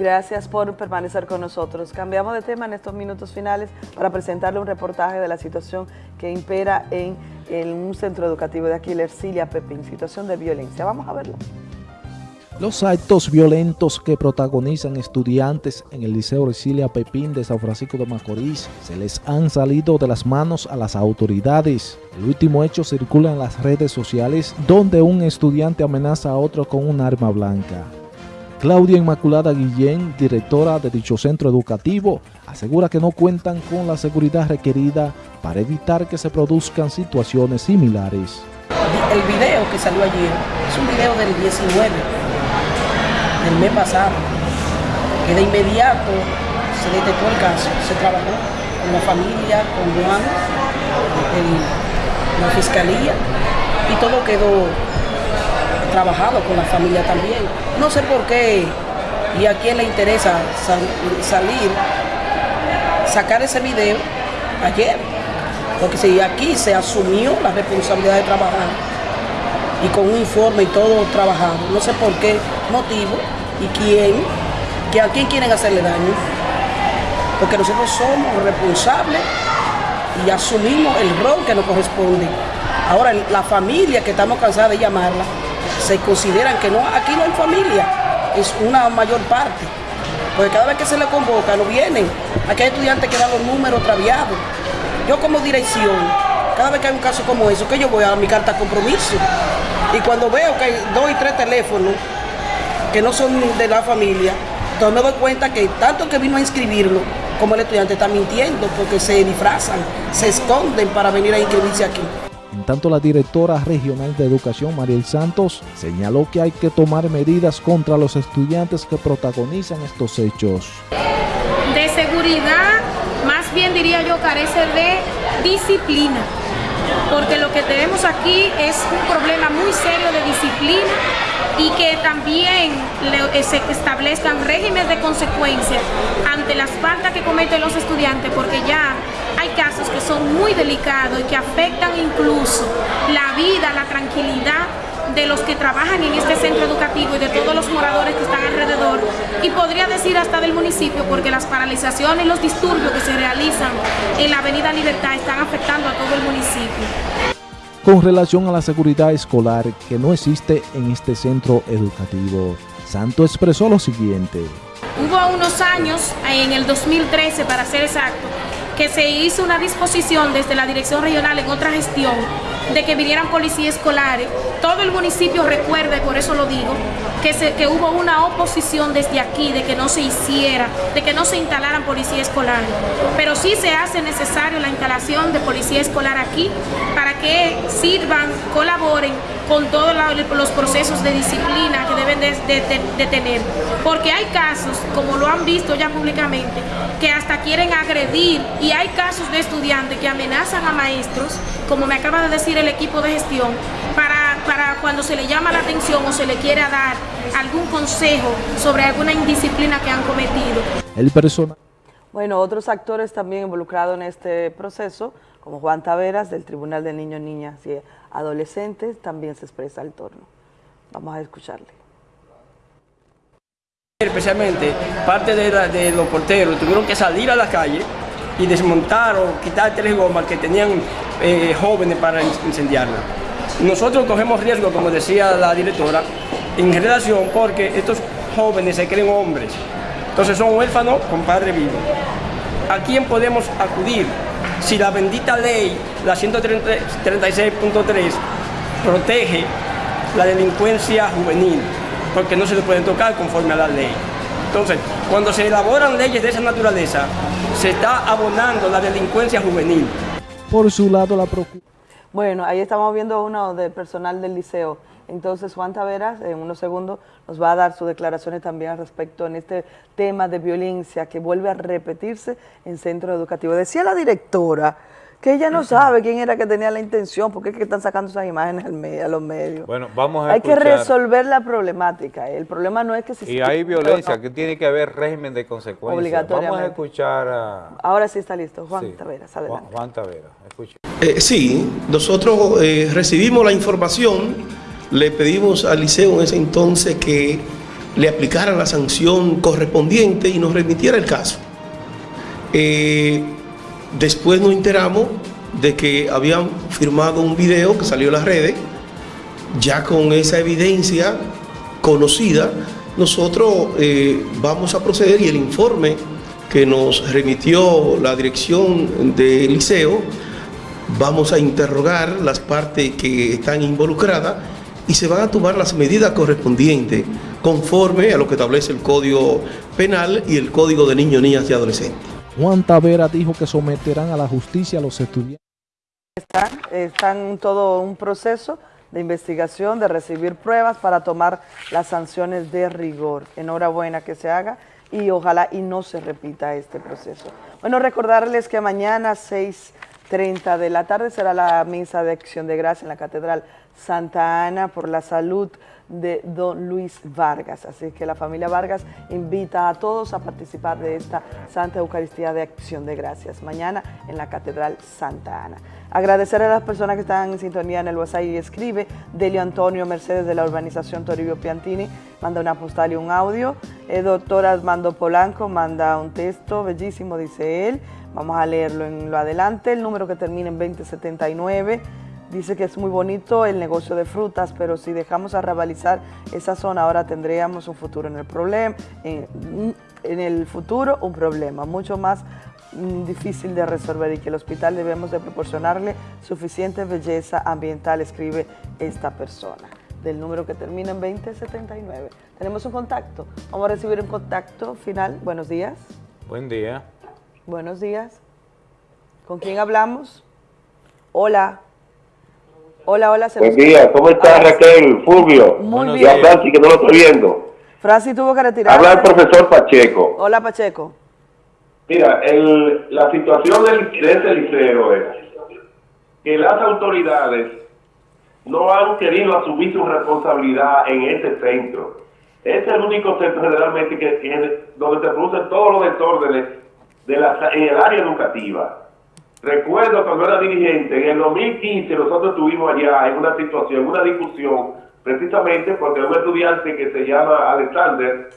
Gracias por permanecer con nosotros. Cambiamos de tema en estos minutos finales para presentarle un reportaje de la situación que impera en, un centro educativo de aquí, la Ercilia Pepín, situación de violencia. Vamos a verlo. Los actos violentos que protagonizan estudiantes en el Liceo Ercilia Pepín de San Francisco de Macorís se les han salido de las manos a las autoridades. El último hecho circula en las redes sociales donde un estudiante amenaza a otro con un arma blanca. Claudia Inmaculada Guillén, directora de dicho centro educativo, asegura que no cuentan con la seguridad requerida para evitar que se produzcan situaciones similares. El video que salió ayer es un video del 19, del mes pasado, que de inmediato se detectó el caso, se trabajó con la familia, con Juan, la fiscalía, y todo quedó trabajado con la familia también. No sé por qué y a quién le interesa sal- salir, sacar ese video ayer, porque si aquí se asumió la responsabilidad de trabajar y con un informe y todo trabajado, no sé por qué motivo y quién, que a quién quieren hacerle daño, porque nosotros somos responsables y asumimos el rol que nos corresponde. Ahora, la familia que estamos cansados de llamarla, se consideran que no, aquí no hay familia, es una mayor parte, Porque cada vez que se le convoca no vienen. Aquí hay estudiantes que dan los números traviados. Yo como dirección, cada vez que hay un caso como eso, que yo voy a mi carta compromiso. Y cuando veo que hay dos y tres teléfonos que no son de la familia, entonces me doy cuenta que tanto que vino a inscribirlo como el estudiante está mintiendo porque se disfrazan, se esconden para venir a inscribirse aquí. En tanto, la directora regional de educación, Mariel Santos, señaló que hay que tomar medidas contra los estudiantes que protagonizan estos hechos. De seguridad, más bien diría yo, carece de disciplina, porque lo que tenemos aquí es un problema muy serio de disciplina y que también eh, se establezcan regímenes de consecuencia ante las faltas que cometen los estudiantes, porque ya hay casos que son muy delicados y que afectan incluso la vida, la tranquilidad de los que trabajan en este centro educativo y de todos los moradores que están alrededor y podría decir hasta del municipio porque las paralizaciones y los disturbios que se realizan en la avenida Libertad están afectando a todo el municipio. Con relación a la seguridad escolar que no existe en este centro educativo, Santo expresó lo siguiente. Hubo unos años, en el 2013 para ser exacto, que se hizo una disposición desde la Dirección Regional en otra gestión de que vinieran policías escolares. Todo el municipio recuerda, y por eso lo digo, que, se- que hubo una oposición desde aquí de que no se hiciera, de que no se instalaran policía escolar. Pero sí se hace necesario la instalación de policía escolar aquí para que sirvan, colaboren con todos los procesos de disciplina que deben de, de- de- de tener. Porque hay casos, como lo han visto ya públicamente, que hasta quieren agredir y hay casos de estudiantes que amenazan a maestros, como me acaba de decir el equipo de gestión, para, para cuando se le llama la atención o se le quiera dar algún consejo sobre alguna indisciplina que han cometido. El personal Bueno, otros actores también involucrados en este proceso, como Juan Taveras del Tribunal de Niños, Niñas y Adolescentes, también se expresa al torno. Vamos a escucharle. Especialmente parte de, la- de los porteros tuvieron que salir a la calle y desmontar o quitar tres gomas que tenían eh, jóvenes para in- incendiarla. Nosotros cogemos riesgo, como decía la directora, en relación porque estos jóvenes se creen hombres, entonces son huérfanos con padre vivo. ¿A quién podemos acudir si la bendita ley, la 136.3, protege la delincuencia juvenil? Porque no se le pueden tocar conforme a la ley. Entonces, cuando se elaboran leyes de esa naturaleza, se está abonando la delincuencia juvenil. Por su lado, la Procuraduría Bueno, ahí estamos viendo uno del personal del liceo. Entonces, Juan Taveras, en unos segundos, nos va a dar sus declaraciones también al respecto en este tema de violencia que vuelve a repetirse en centro educativo. Decía la directora que ella no sabe quién era que tenía la intención, porque es que están sacando esas imágenes al a los medios. Bueno, vamos a Hay que resolver la problemática. El problema no es que si Y hay violencia, que tiene que haber régimen de consecuencias. Vamos a Obligatoriamente. escuchar a Ahora sí está listo. Juan Sí. Taveras, Juan, adelante. Juan Tavera. Escucha. Eh, sí, nosotros eh, recibimos la información, le pedimos al liceo en ese entonces que le aplicara la sanción correspondiente y nos remitiera el caso. Eh, después nos enteramos de que habían firmado un video que salió en las redes, ya con esa evidencia conocida, nosotros eh, vamos a proceder y el informe que nos remitió la dirección del liceo, vamos a interrogar las partes que están involucradas y se van a tomar las medidas correspondientes conforme a lo que establece el Código Penal y el Código de Niños, Niñas y Adolescentes. Juan Tavera dijo que someterán a la justicia a los estudiantes. Están, en todo un proceso de investigación, de recibir pruebas para tomar las sanciones de rigor. Enhorabuena que se haga y ojalá y no se repita este proceso. Bueno, recordarles que mañana 6.30 de la tarde será la misa de acción de gracia en la Catedral Santa Ana por la salud de don Luis Vargas. Así que la familia Vargas invita a todos a participar de esta Santa Eucaristía de Acción de Gracias mañana en la Catedral Santa Ana. Agradecer a las personas que están en sintonía en el WhatsApp y escribe. Delio Antonio Mercedes de la urbanización Toribio Piantini manda una postal y un audio. El doctor Armando Polanco manda un texto bellísimo, dice él. Vamos a leerlo en lo adelante. El número que termina en 2079. Dice que es muy bonito el negocio de frutas, pero si dejamos arrabalizar esa zona, ahora tendríamos un futuro en el problema, en, en el futuro un problema mucho más mm, difícil de resolver y que el hospital debemos de proporcionarle suficiente belleza ambiental, escribe esta persona del número que termina en 2079. Tenemos un contacto. Vamos a recibir un contacto final. Buenos días. Buen día. Buenos días. ¿Con quién hablamos? Hola. Hola, hola. Buen día, ¿cómo está Ah, Raquel, Fulvio? Muy Y a bien. Francis, que no lo estoy viendo. Francis tuvo que retirarse. Habla el profesor Pacheco. Hola, Pacheco. Mira, el- la situación del, de ese liceo es que las autoridades no han querido asumir su responsabilidad en ese centro. Este es el único centro generalmente que tiene, donde se producen todos los desórdenes de la, en el área educativa. Recuerdo cuando era dirigente, en el 2015 nosotros estuvimos allá en una situación, una discusión, precisamente porque un estudiante que se llama Alexander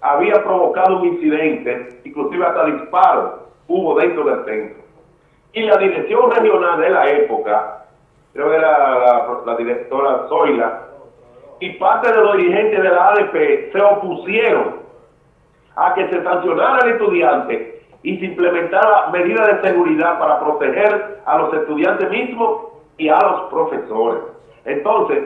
había provocado un incidente, inclusive hasta disparo hubo dentro del centro. Y la dirección regional de la época, creo que era la, la directora Zoila, y parte de los dirigentes de la ADP se opusieron a que se sancionara al estudiante y se implementara medidas de seguridad para proteger a los estudiantes mismos y a los profesores. Entonces,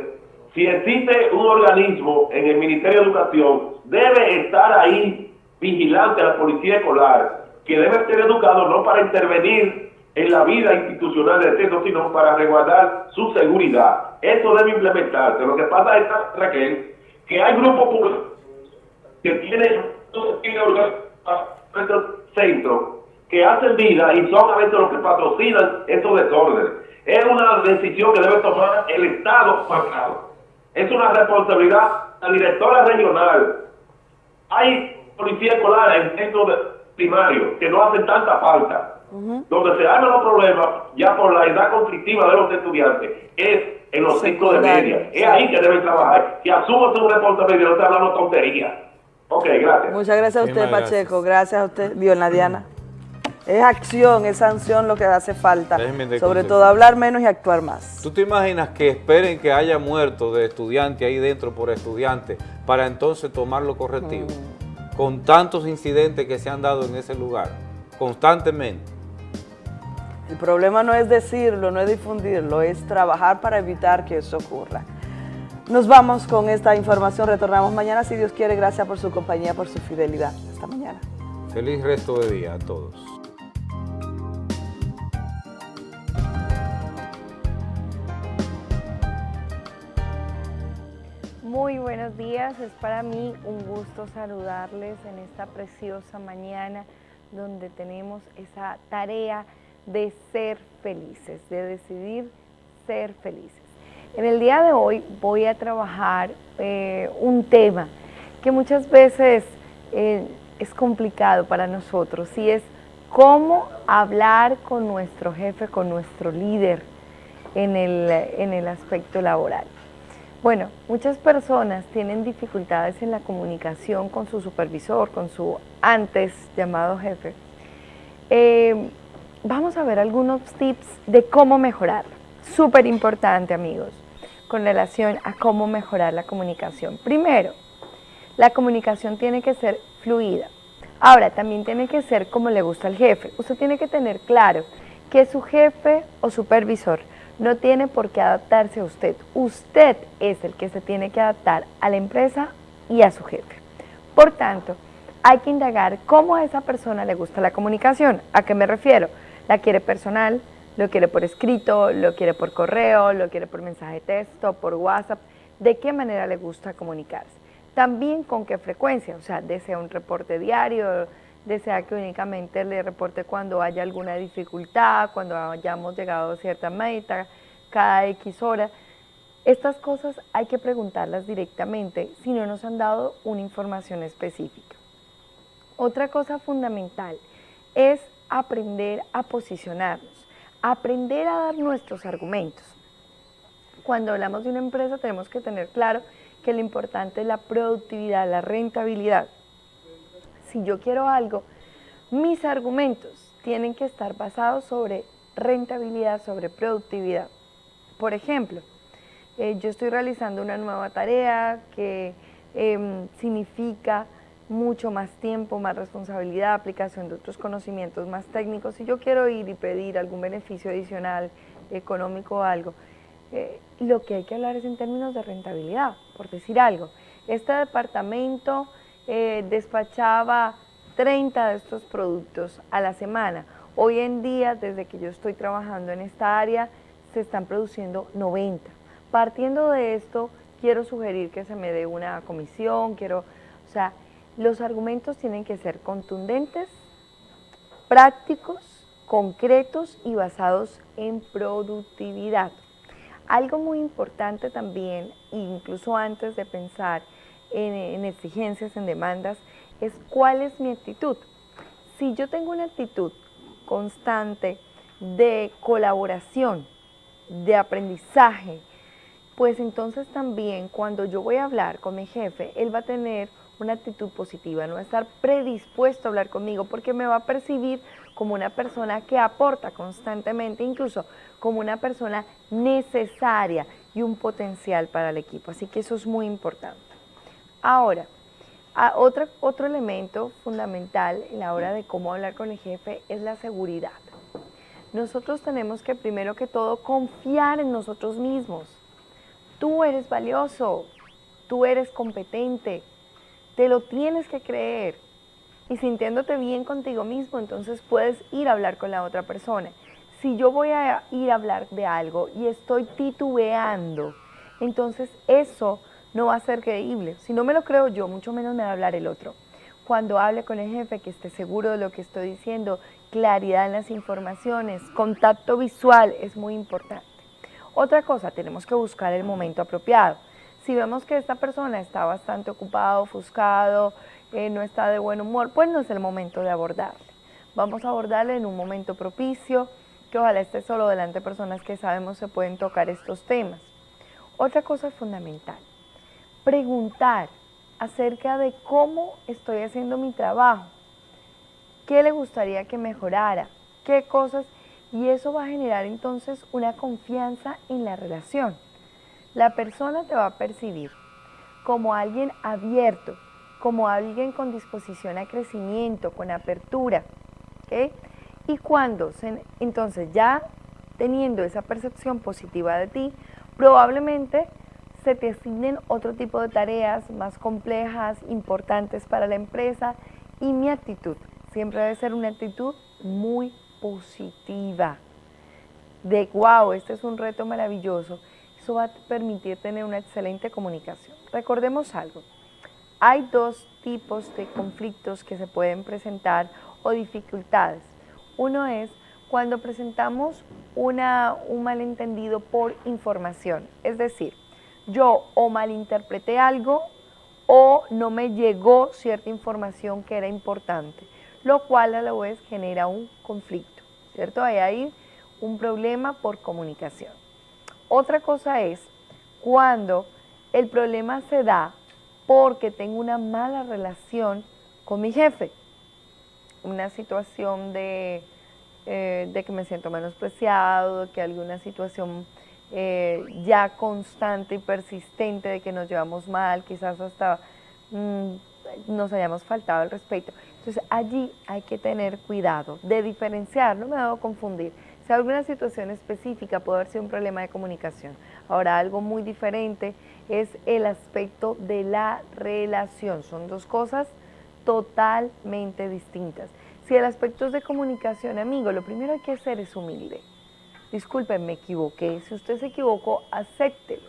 si existe un organismo en el Ministerio de Educación, debe estar ahí vigilante a la policía escolar, que debe ser educado no para intervenir en la vida institucional del centro, sino para resguardar su seguridad. Eso debe implementarse. Lo que pasa es, que hay grupos que tienen centros que hacen vida y son a veces los que patrocinan estos desórdenes. Es una decisión que debe tomar el Estado. Es una responsabilidad la directora regional. Hay policía escolar en centros primarios que no hacen tanta falta. Donde se arman los problemas, ya por la edad conflictiva de los estudiantes, es en los centros de media. sí. Es ahí que deben trabajar. Que asuman su responsabilidad, no están hablando tonterías. Ok, gracias. Muchas gracias a usted, Muchísimas Pacheco. Gracias a usted, Diana Diana. Es acción, es sanción lo que hace falta. Sobre conseguir. todo hablar menos y actuar más. ¿Tú te imaginas que esperen que haya muerto de estudiante ahí dentro por estudiante para entonces tomar lo correctivo? Mm. Con tantos incidentes que se han dado en ese lugar, constantemente. El problema no es decirlo, no es difundirlo, es trabajar para evitar que eso ocurra. Nos vamos con esta información, retornamos mañana si Dios quiere. Gracias por su compañía, por su fidelidad. Hasta mañana. Feliz resto de día a todos. Muy buenos días, es para mí un gusto saludarles en esta preciosa mañana donde tenemos esa tarea de ser felices, de decidir ser felices. En el día de hoy voy a trabajar eh, un tema que muchas veces eh, es complicado para nosotros y es cómo hablar con nuestro jefe, con nuestro líder en el, en el aspecto laboral. Bueno, muchas personas tienen dificultades en la comunicación con su supervisor, con su antes llamado jefe. Eh, vamos a ver algunos tips de cómo mejorar. Súper importante, amigos, con relación a cómo mejorar la comunicación. Primero, la comunicación tiene que ser fluida. Ahora, también tiene que ser como le gusta al jefe. Usted tiene que tener claro que su jefe o supervisor no tiene por qué adaptarse a usted. Usted es el que se tiene que adaptar a la empresa y a su jefe. Por tanto, hay que indagar cómo a esa persona le gusta la comunicación. ¿A qué me refiero? ¿La quiere personal? ¿Lo quiere por escrito? ¿Lo quiere por correo? ¿Lo quiere por mensaje de texto? ¿Por WhatsApp? ¿De qué manera le gusta comunicarse? También con qué frecuencia, o sea, desea un reporte diario, desea que únicamente le reporte cuando haya alguna dificultad, cuando hayamos llegado a cierta meta, cada X hora. Estas cosas hay que preguntarlas directamente si no nos han dado una información específica. Otra cosa fundamental es aprender a posicionarnos, aprender a dar nuestros argumentos. Cuando hablamos de una empresa tenemos que tener claro que lo importante es la productividad, la rentabilidad. Si yo quiero algo, mis argumentos tienen que estar basados sobre rentabilidad, sobre productividad. Por ejemplo, eh, yo estoy realizando una nueva tarea que em, significa mucho más tiempo, más responsabilidad, aplicación de otros conocimientos más técnicos. Si yo quiero ir y pedir algún beneficio adicional, económico o algo, eh, lo que hay que hablar es en términos de rentabilidad, por decir algo. Este departamento eh, despachaba 30 de estos productos a la semana. Hoy en día, desde que yo estoy trabajando en esta área, se están produciendo 90. Partiendo de esto, quiero sugerir que se me dé una comisión, quiero, o sea, los argumentos tienen que ser contundentes, prácticos, concretos y basados en productividad. Algo muy importante también, incluso antes de pensar en, en, exigencias, en demandas, es cuál es mi actitud. Si yo tengo una actitud constante de colaboración, de aprendizaje, pues entonces también cuando yo voy a hablar con mi jefe, él va a tener una actitud positiva, no estar predispuesto a hablar conmigo porque me va a percibir como una persona que aporta constantemente, incluso como una persona necesaria y un potencial para el equipo. Así que eso es muy importante. Ahora, otro, otro elemento fundamental en la hora de cómo hablar con el jefe es la seguridad. Nosotros tenemos que primero que todo confiar en nosotros mismos. Tú eres valioso, tú eres competente, te lo tienes que creer. Y sintiéndote bien contigo mismo, entonces puedes ir a hablar con la otra persona. Si yo voy a ir a hablar de algo y estoy titubeando, entonces eso no va a ser creíble. Si no me lo creo yo, mucho menos me va a hablar el otro. Cuando hable con el jefe, que esté seguro de lo que estoy diciendo, claridad en las informaciones, contacto visual es muy importante. Otra cosa, tenemos que buscar el momento apropiado. Si vemos que esta persona está bastante ocupado, ofuscado, eh, no está de buen humor, pues no es el momento de abordarle. Vamos a abordarle en un momento propicio, que ojalá esté solo delante de personas que sabemos se pueden tocar estos temas. Otra cosa fundamental, preguntar acerca de cómo estoy haciendo mi trabajo, qué le gustaría que mejorara, qué cosas, y eso va a generar entonces una confianza en la relación la persona te va a percibir como alguien abierto, como alguien con disposición a crecimiento, con apertura. Y cuando, entonces ya teniendo esa percepción positiva de ti, probablemente se te asignen otro tipo de tareas más complejas, importantes para la empresa y mi actitud siempre debe ser una actitud muy positiva, de wow, este es un reto maravilloso eso va a permitir tener una excelente comunicación. Recordemos algo, hay dos tipos de conflictos que se pueden presentar o dificultades. Uno es cuando presentamos una, un malentendido por información, es decir, yo o malinterpreté algo o no me llegó cierta información que era importante, lo cual a la vez genera un conflicto, ¿cierto? Hay ahí un problema por comunicación. Otra cosa es cuando el problema se da porque tengo una mala relación con mi jefe, una situación de, eh, de que me siento menospreciado, que alguna situación eh, ya constante y persistente de que nos llevamos mal, quizás hasta mm, nos hayamos faltado el respeto. Entonces allí hay que tener cuidado de diferenciar, no me debo confundir si alguna situación específica puede haber sido un problema de comunicación. Ahora, algo muy diferente es el aspecto de la relación. Son dos cosas totalmente distintas. Si el aspecto es de comunicación, amigo, lo primero que hay que hacer es humilde. Disculpen, me equivoqué. Si usted se equivocó, acéptelo.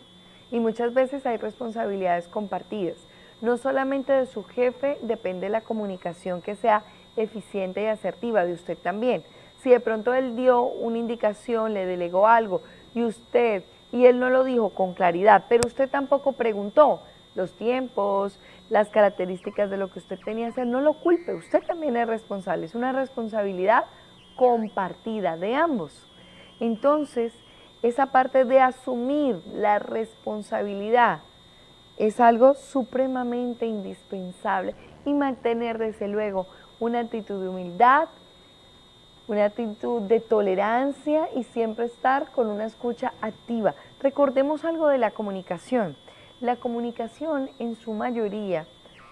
Y muchas veces hay responsabilidades compartidas. No solamente de su jefe depende la comunicación que sea eficiente y asertiva, de usted también si de pronto él dio una indicación, le delegó algo y usted, y él no lo dijo con claridad, pero usted tampoco preguntó los tiempos, las características de lo que usted tenía que hacer, no lo culpe, usted también es responsable, es una responsabilidad compartida de ambos. Entonces, esa parte de asumir la responsabilidad es algo supremamente indispensable y mantener desde luego una actitud de humildad, una actitud de tolerancia y siempre estar con una escucha activa. Recordemos algo de la comunicación. La comunicación en su mayoría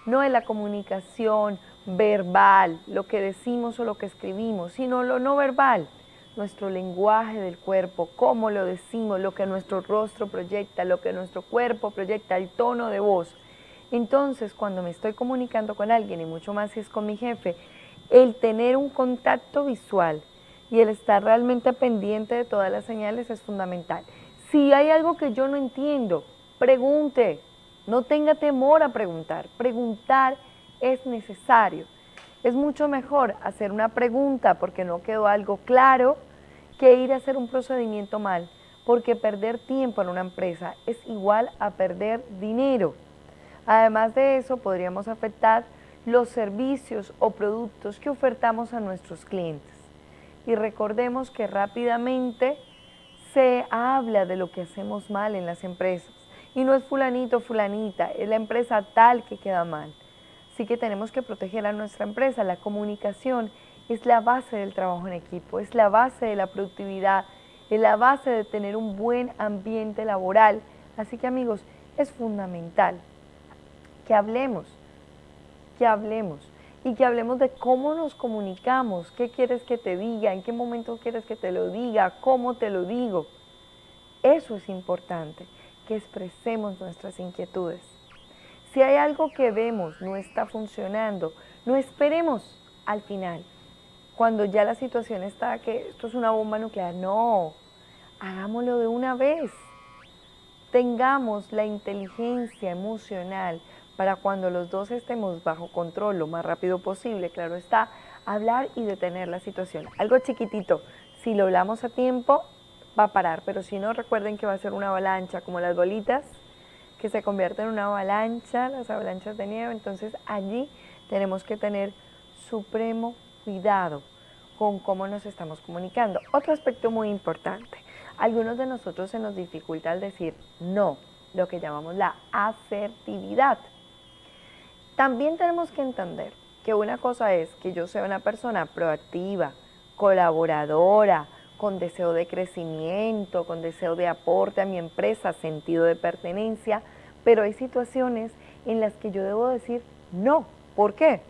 no es la comunicación verbal, lo que decimos o lo que escribimos, sino lo no verbal, nuestro lenguaje del cuerpo, cómo lo decimos, lo que nuestro rostro proyecta, lo que nuestro cuerpo proyecta, el tono de voz. Entonces, cuando me estoy comunicando con alguien, y mucho más si es con mi jefe, el tener un contacto visual y el estar realmente pendiente de todas las señales es fundamental. Si hay algo que yo no entiendo, pregunte, no tenga temor a preguntar. Preguntar es necesario. Es mucho mejor hacer una pregunta porque no quedó algo claro que ir a hacer un procedimiento mal, porque perder tiempo en una empresa es igual a perder dinero. Además de eso, podríamos afectar los servicios o productos que ofertamos a nuestros clientes. Y recordemos que rápidamente se habla de lo que hacemos mal en las empresas. Y no es fulanito, fulanita, es la empresa tal que queda mal. Así que tenemos que proteger a nuestra empresa. La comunicación es la base del trabajo en equipo, es la base de la productividad, es la base de tener un buen ambiente laboral. Así que amigos, es fundamental que hablemos, que hablemos y que hablemos de cómo nos comunicamos, qué quieres que te diga, en qué momento quieres que te lo diga, cómo te lo digo. Eso es importante, que expresemos nuestras inquietudes. Si hay algo que vemos no está funcionando, no esperemos al final, cuando ya la situación está que esto es una bomba nuclear. No, hagámoslo de una vez. Tengamos la inteligencia emocional para cuando los dos estemos bajo control lo más rápido posible, claro está, hablar y detener la situación. Algo chiquitito, si lo hablamos a tiempo, va a parar, pero si no, recuerden que va a ser una avalancha, como las bolitas, que se convierten en una avalancha, las avalanchas de nieve, entonces allí tenemos que tener supremo cuidado con cómo nos estamos comunicando. Otro aspecto muy importante, algunos de nosotros se nos dificulta el decir no, lo que llamamos la asertividad. También tenemos que entender que una cosa es que yo sea una persona proactiva, colaboradora, con deseo de crecimiento, con deseo de aporte a mi empresa, sentido de pertenencia, pero hay situaciones en las que yo debo decir no. ¿Por qué?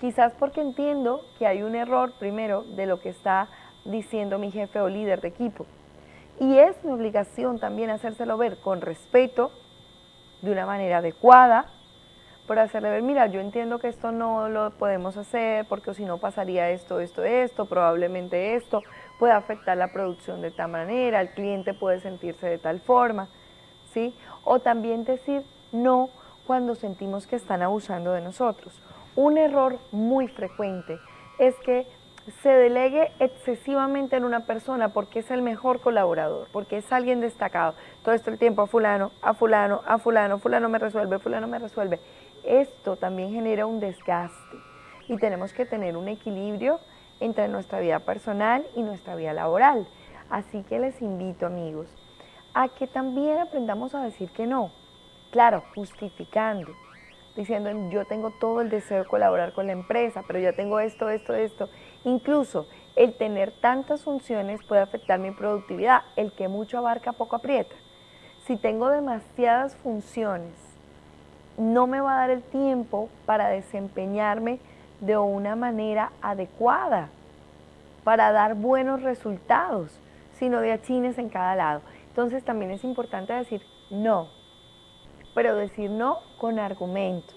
Quizás porque entiendo que hay un error primero de lo que está diciendo mi jefe o líder de equipo. Y es mi obligación también hacérselo ver con respeto, de una manera adecuada, por hacerle ver, mira, yo entiendo que esto no lo podemos hacer porque si no pasaría esto, esto, esto, probablemente esto puede afectar la producción de tal manera, el cliente puede sentirse de tal forma, ¿sí? O también decir no cuando sentimos que están abusando de nosotros. Un error muy frecuente es que se delegue excesivamente en una persona porque es el mejor colaborador, porque es alguien destacado. Todo esto el tiempo a fulano, a fulano, a fulano, fulano me resuelve, fulano me resuelve esto también genera un desgaste y tenemos que tener un equilibrio entre nuestra vida personal y nuestra vida laboral. Así que les invito amigos a que también aprendamos a decir que no, claro, justificando, diciendo yo tengo todo el deseo de colaborar con la empresa, pero ya tengo esto, esto, esto. Incluso el tener tantas funciones puede afectar mi productividad, el que mucho abarca poco aprieta. Si tengo demasiadas funciones no me va a dar el tiempo para desempeñarme de una manera adecuada, para dar buenos resultados, sino de achines en cada lado. Entonces también es importante decir no, pero decir no con argumentos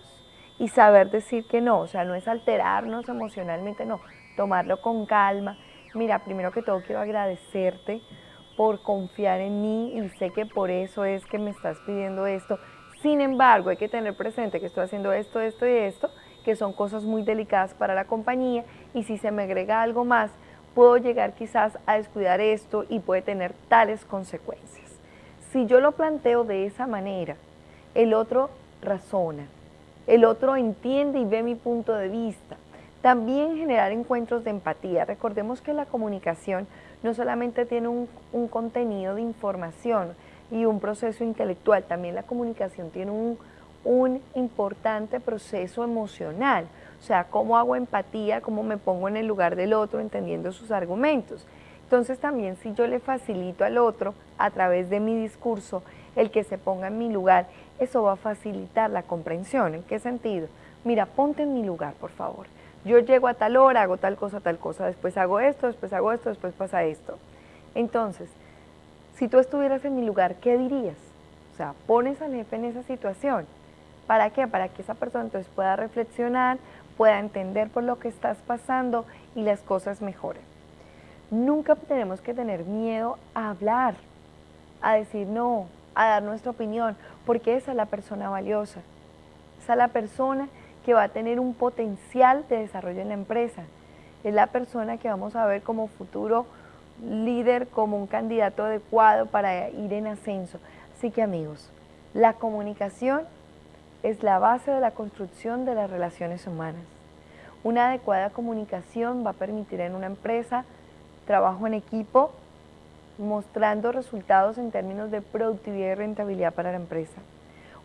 y saber decir que no, o sea, no es alterarnos emocionalmente, no, tomarlo con calma. Mira, primero que todo quiero agradecerte por confiar en mí y sé que por eso es que me estás pidiendo esto sin embargo, hay que tener presente que estoy haciendo esto, esto y esto, que son cosas muy delicadas para la compañía y si se me agrega algo más, puedo llegar quizás a descuidar esto y puede tener tales consecuencias. Si yo lo planteo de esa manera, el otro razona, el otro entiende y ve mi punto de vista. También generar encuentros de empatía. Recordemos que la comunicación no solamente tiene un, un contenido de información, y un proceso intelectual. También la comunicación tiene un, un importante proceso emocional. O sea, cómo hago empatía, cómo me pongo en el lugar del otro, entendiendo sus argumentos. Entonces también si yo le facilito al otro a través de mi discurso el que se ponga en mi lugar, eso va a facilitar la comprensión. ¿En qué sentido? Mira, ponte en mi lugar, por favor. Yo llego a tal hora, hago tal cosa, tal cosa, después hago esto, después hago esto, después pasa esto. Entonces, si tú estuvieras en mi lugar, ¿qué dirías? O sea, pones al jefe en esa situación. ¿Para qué? Para que esa persona entonces pueda reflexionar, pueda entender por lo que estás pasando y las cosas mejoren. Nunca tenemos que tener miedo a hablar, a decir no, a dar nuestra opinión, porque esa es la persona valiosa. Esa es la persona que va a tener un potencial de desarrollo en la empresa. Es la persona que vamos a ver como futuro líder, como un candidato adecuado para ir en ascenso. Así que amigos, la comunicación es la base de la construcción de las relaciones humanas. Una adecuada comunicación va a permitir en una empresa trabajo en equipo, mostrando resultados en términos de productividad y rentabilidad para la empresa.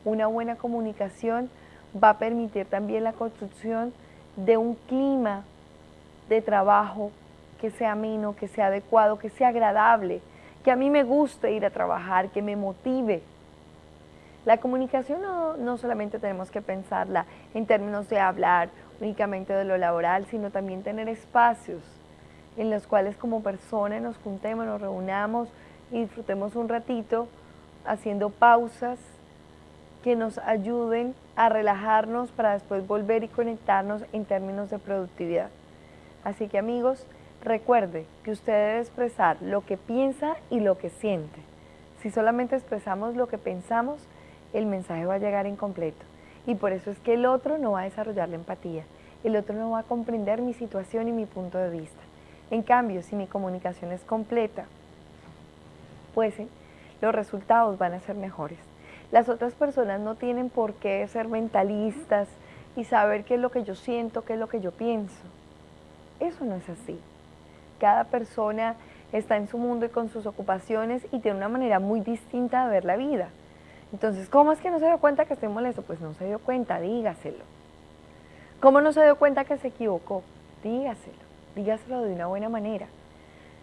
Una buena comunicación va a permitir también la construcción de un clima de trabajo que sea ameno, que sea adecuado, que sea agradable, que a mí me guste ir a trabajar, que me motive. La comunicación no, no solamente tenemos que pensarla en términos de hablar únicamente de lo laboral, sino también tener espacios en los cuales como personas nos juntemos, nos reunamos y disfrutemos un ratito haciendo pausas que nos ayuden a relajarnos para después volver y conectarnos en términos de productividad. Así que amigos, recuerde que usted debe expresar lo que piensa y lo que siente. Si solamente expresamos lo que pensamos, el mensaje va a llegar incompleto. Y por eso es que el otro no va a desarrollar la empatía. El otro no va a comprender mi situación y mi punto de vista. En cambio, si mi comunicación es completa, pues eh, los resultados van a ser mejores. Las otras personas no tienen por qué ser mentalistas y saber qué es lo que yo siento, qué es lo que yo pienso. Eso no es así. Cada persona está en su mundo y con sus ocupaciones y tiene una manera muy distinta de ver la vida. Entonces, ¿cómo es que no se dio cuenta que estoy molesto? Pues no se dio cuenta, dígaselo. ¿Cómo no se dio cuenta que se equivocó? Dígaselo, dígaselo de una buena manera.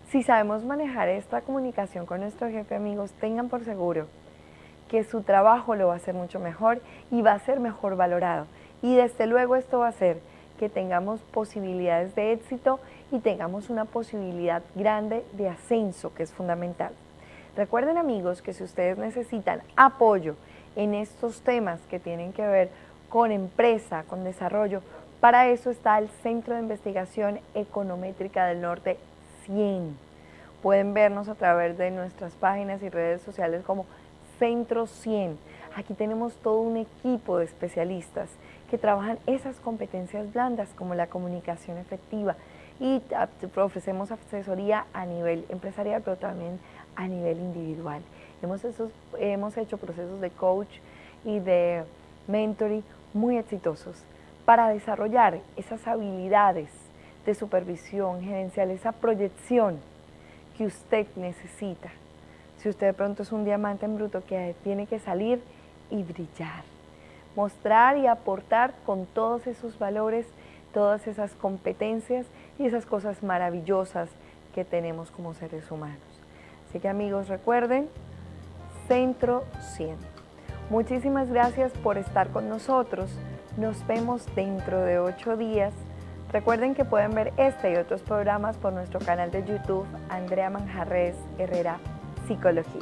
Si sabemos manejar esta comunicación con nuestro jefe, amigos, tengan por seguro que su trabajo lo va a hacer mucho mejor y va a ser mejor valorado. Y desde luego esto va a hacer que tengamos posibilidades de éxito y tengamos una posibilidad grande de ascenso, que es fundamental. Recuerden amigos que si ustedes necesitan apoyo en estos temas que tienen que ver con empresa, con desarrollo, para eso está el Centro de Investigación Econométrica del Norte 100. Pueden vernos a través de nuestras páginas y redes sociales como Centro 100. Aquí tenemos todo un equipo de especialistas que trabajan esas competencias blandas como la comunicación efectiva y ofrecemos asesoría a nivel empresarial, pero también a nivel individual. Hemos, hecho procesos de coach y de mentoring muy exitosos para desarrollar esas habilidades de supervisión gerencial, esa proyección que usted necesita. Si usted de pronto es un diamante en bruto que tiene que salir y brillar, mostrar y aportar con todos esos valores, todas esas competencias y esas cosas maravillosas que tenemos como seres humanos. Así que amigos, recuerden, Centro 100. Muchísimas gracias por estar con nosotros. Nos vemos dentro de ocho días. Recuerden que pueden ver este y otros programas por nuestro canal de YouTube, Andrea Manjarres Herrera Psicología.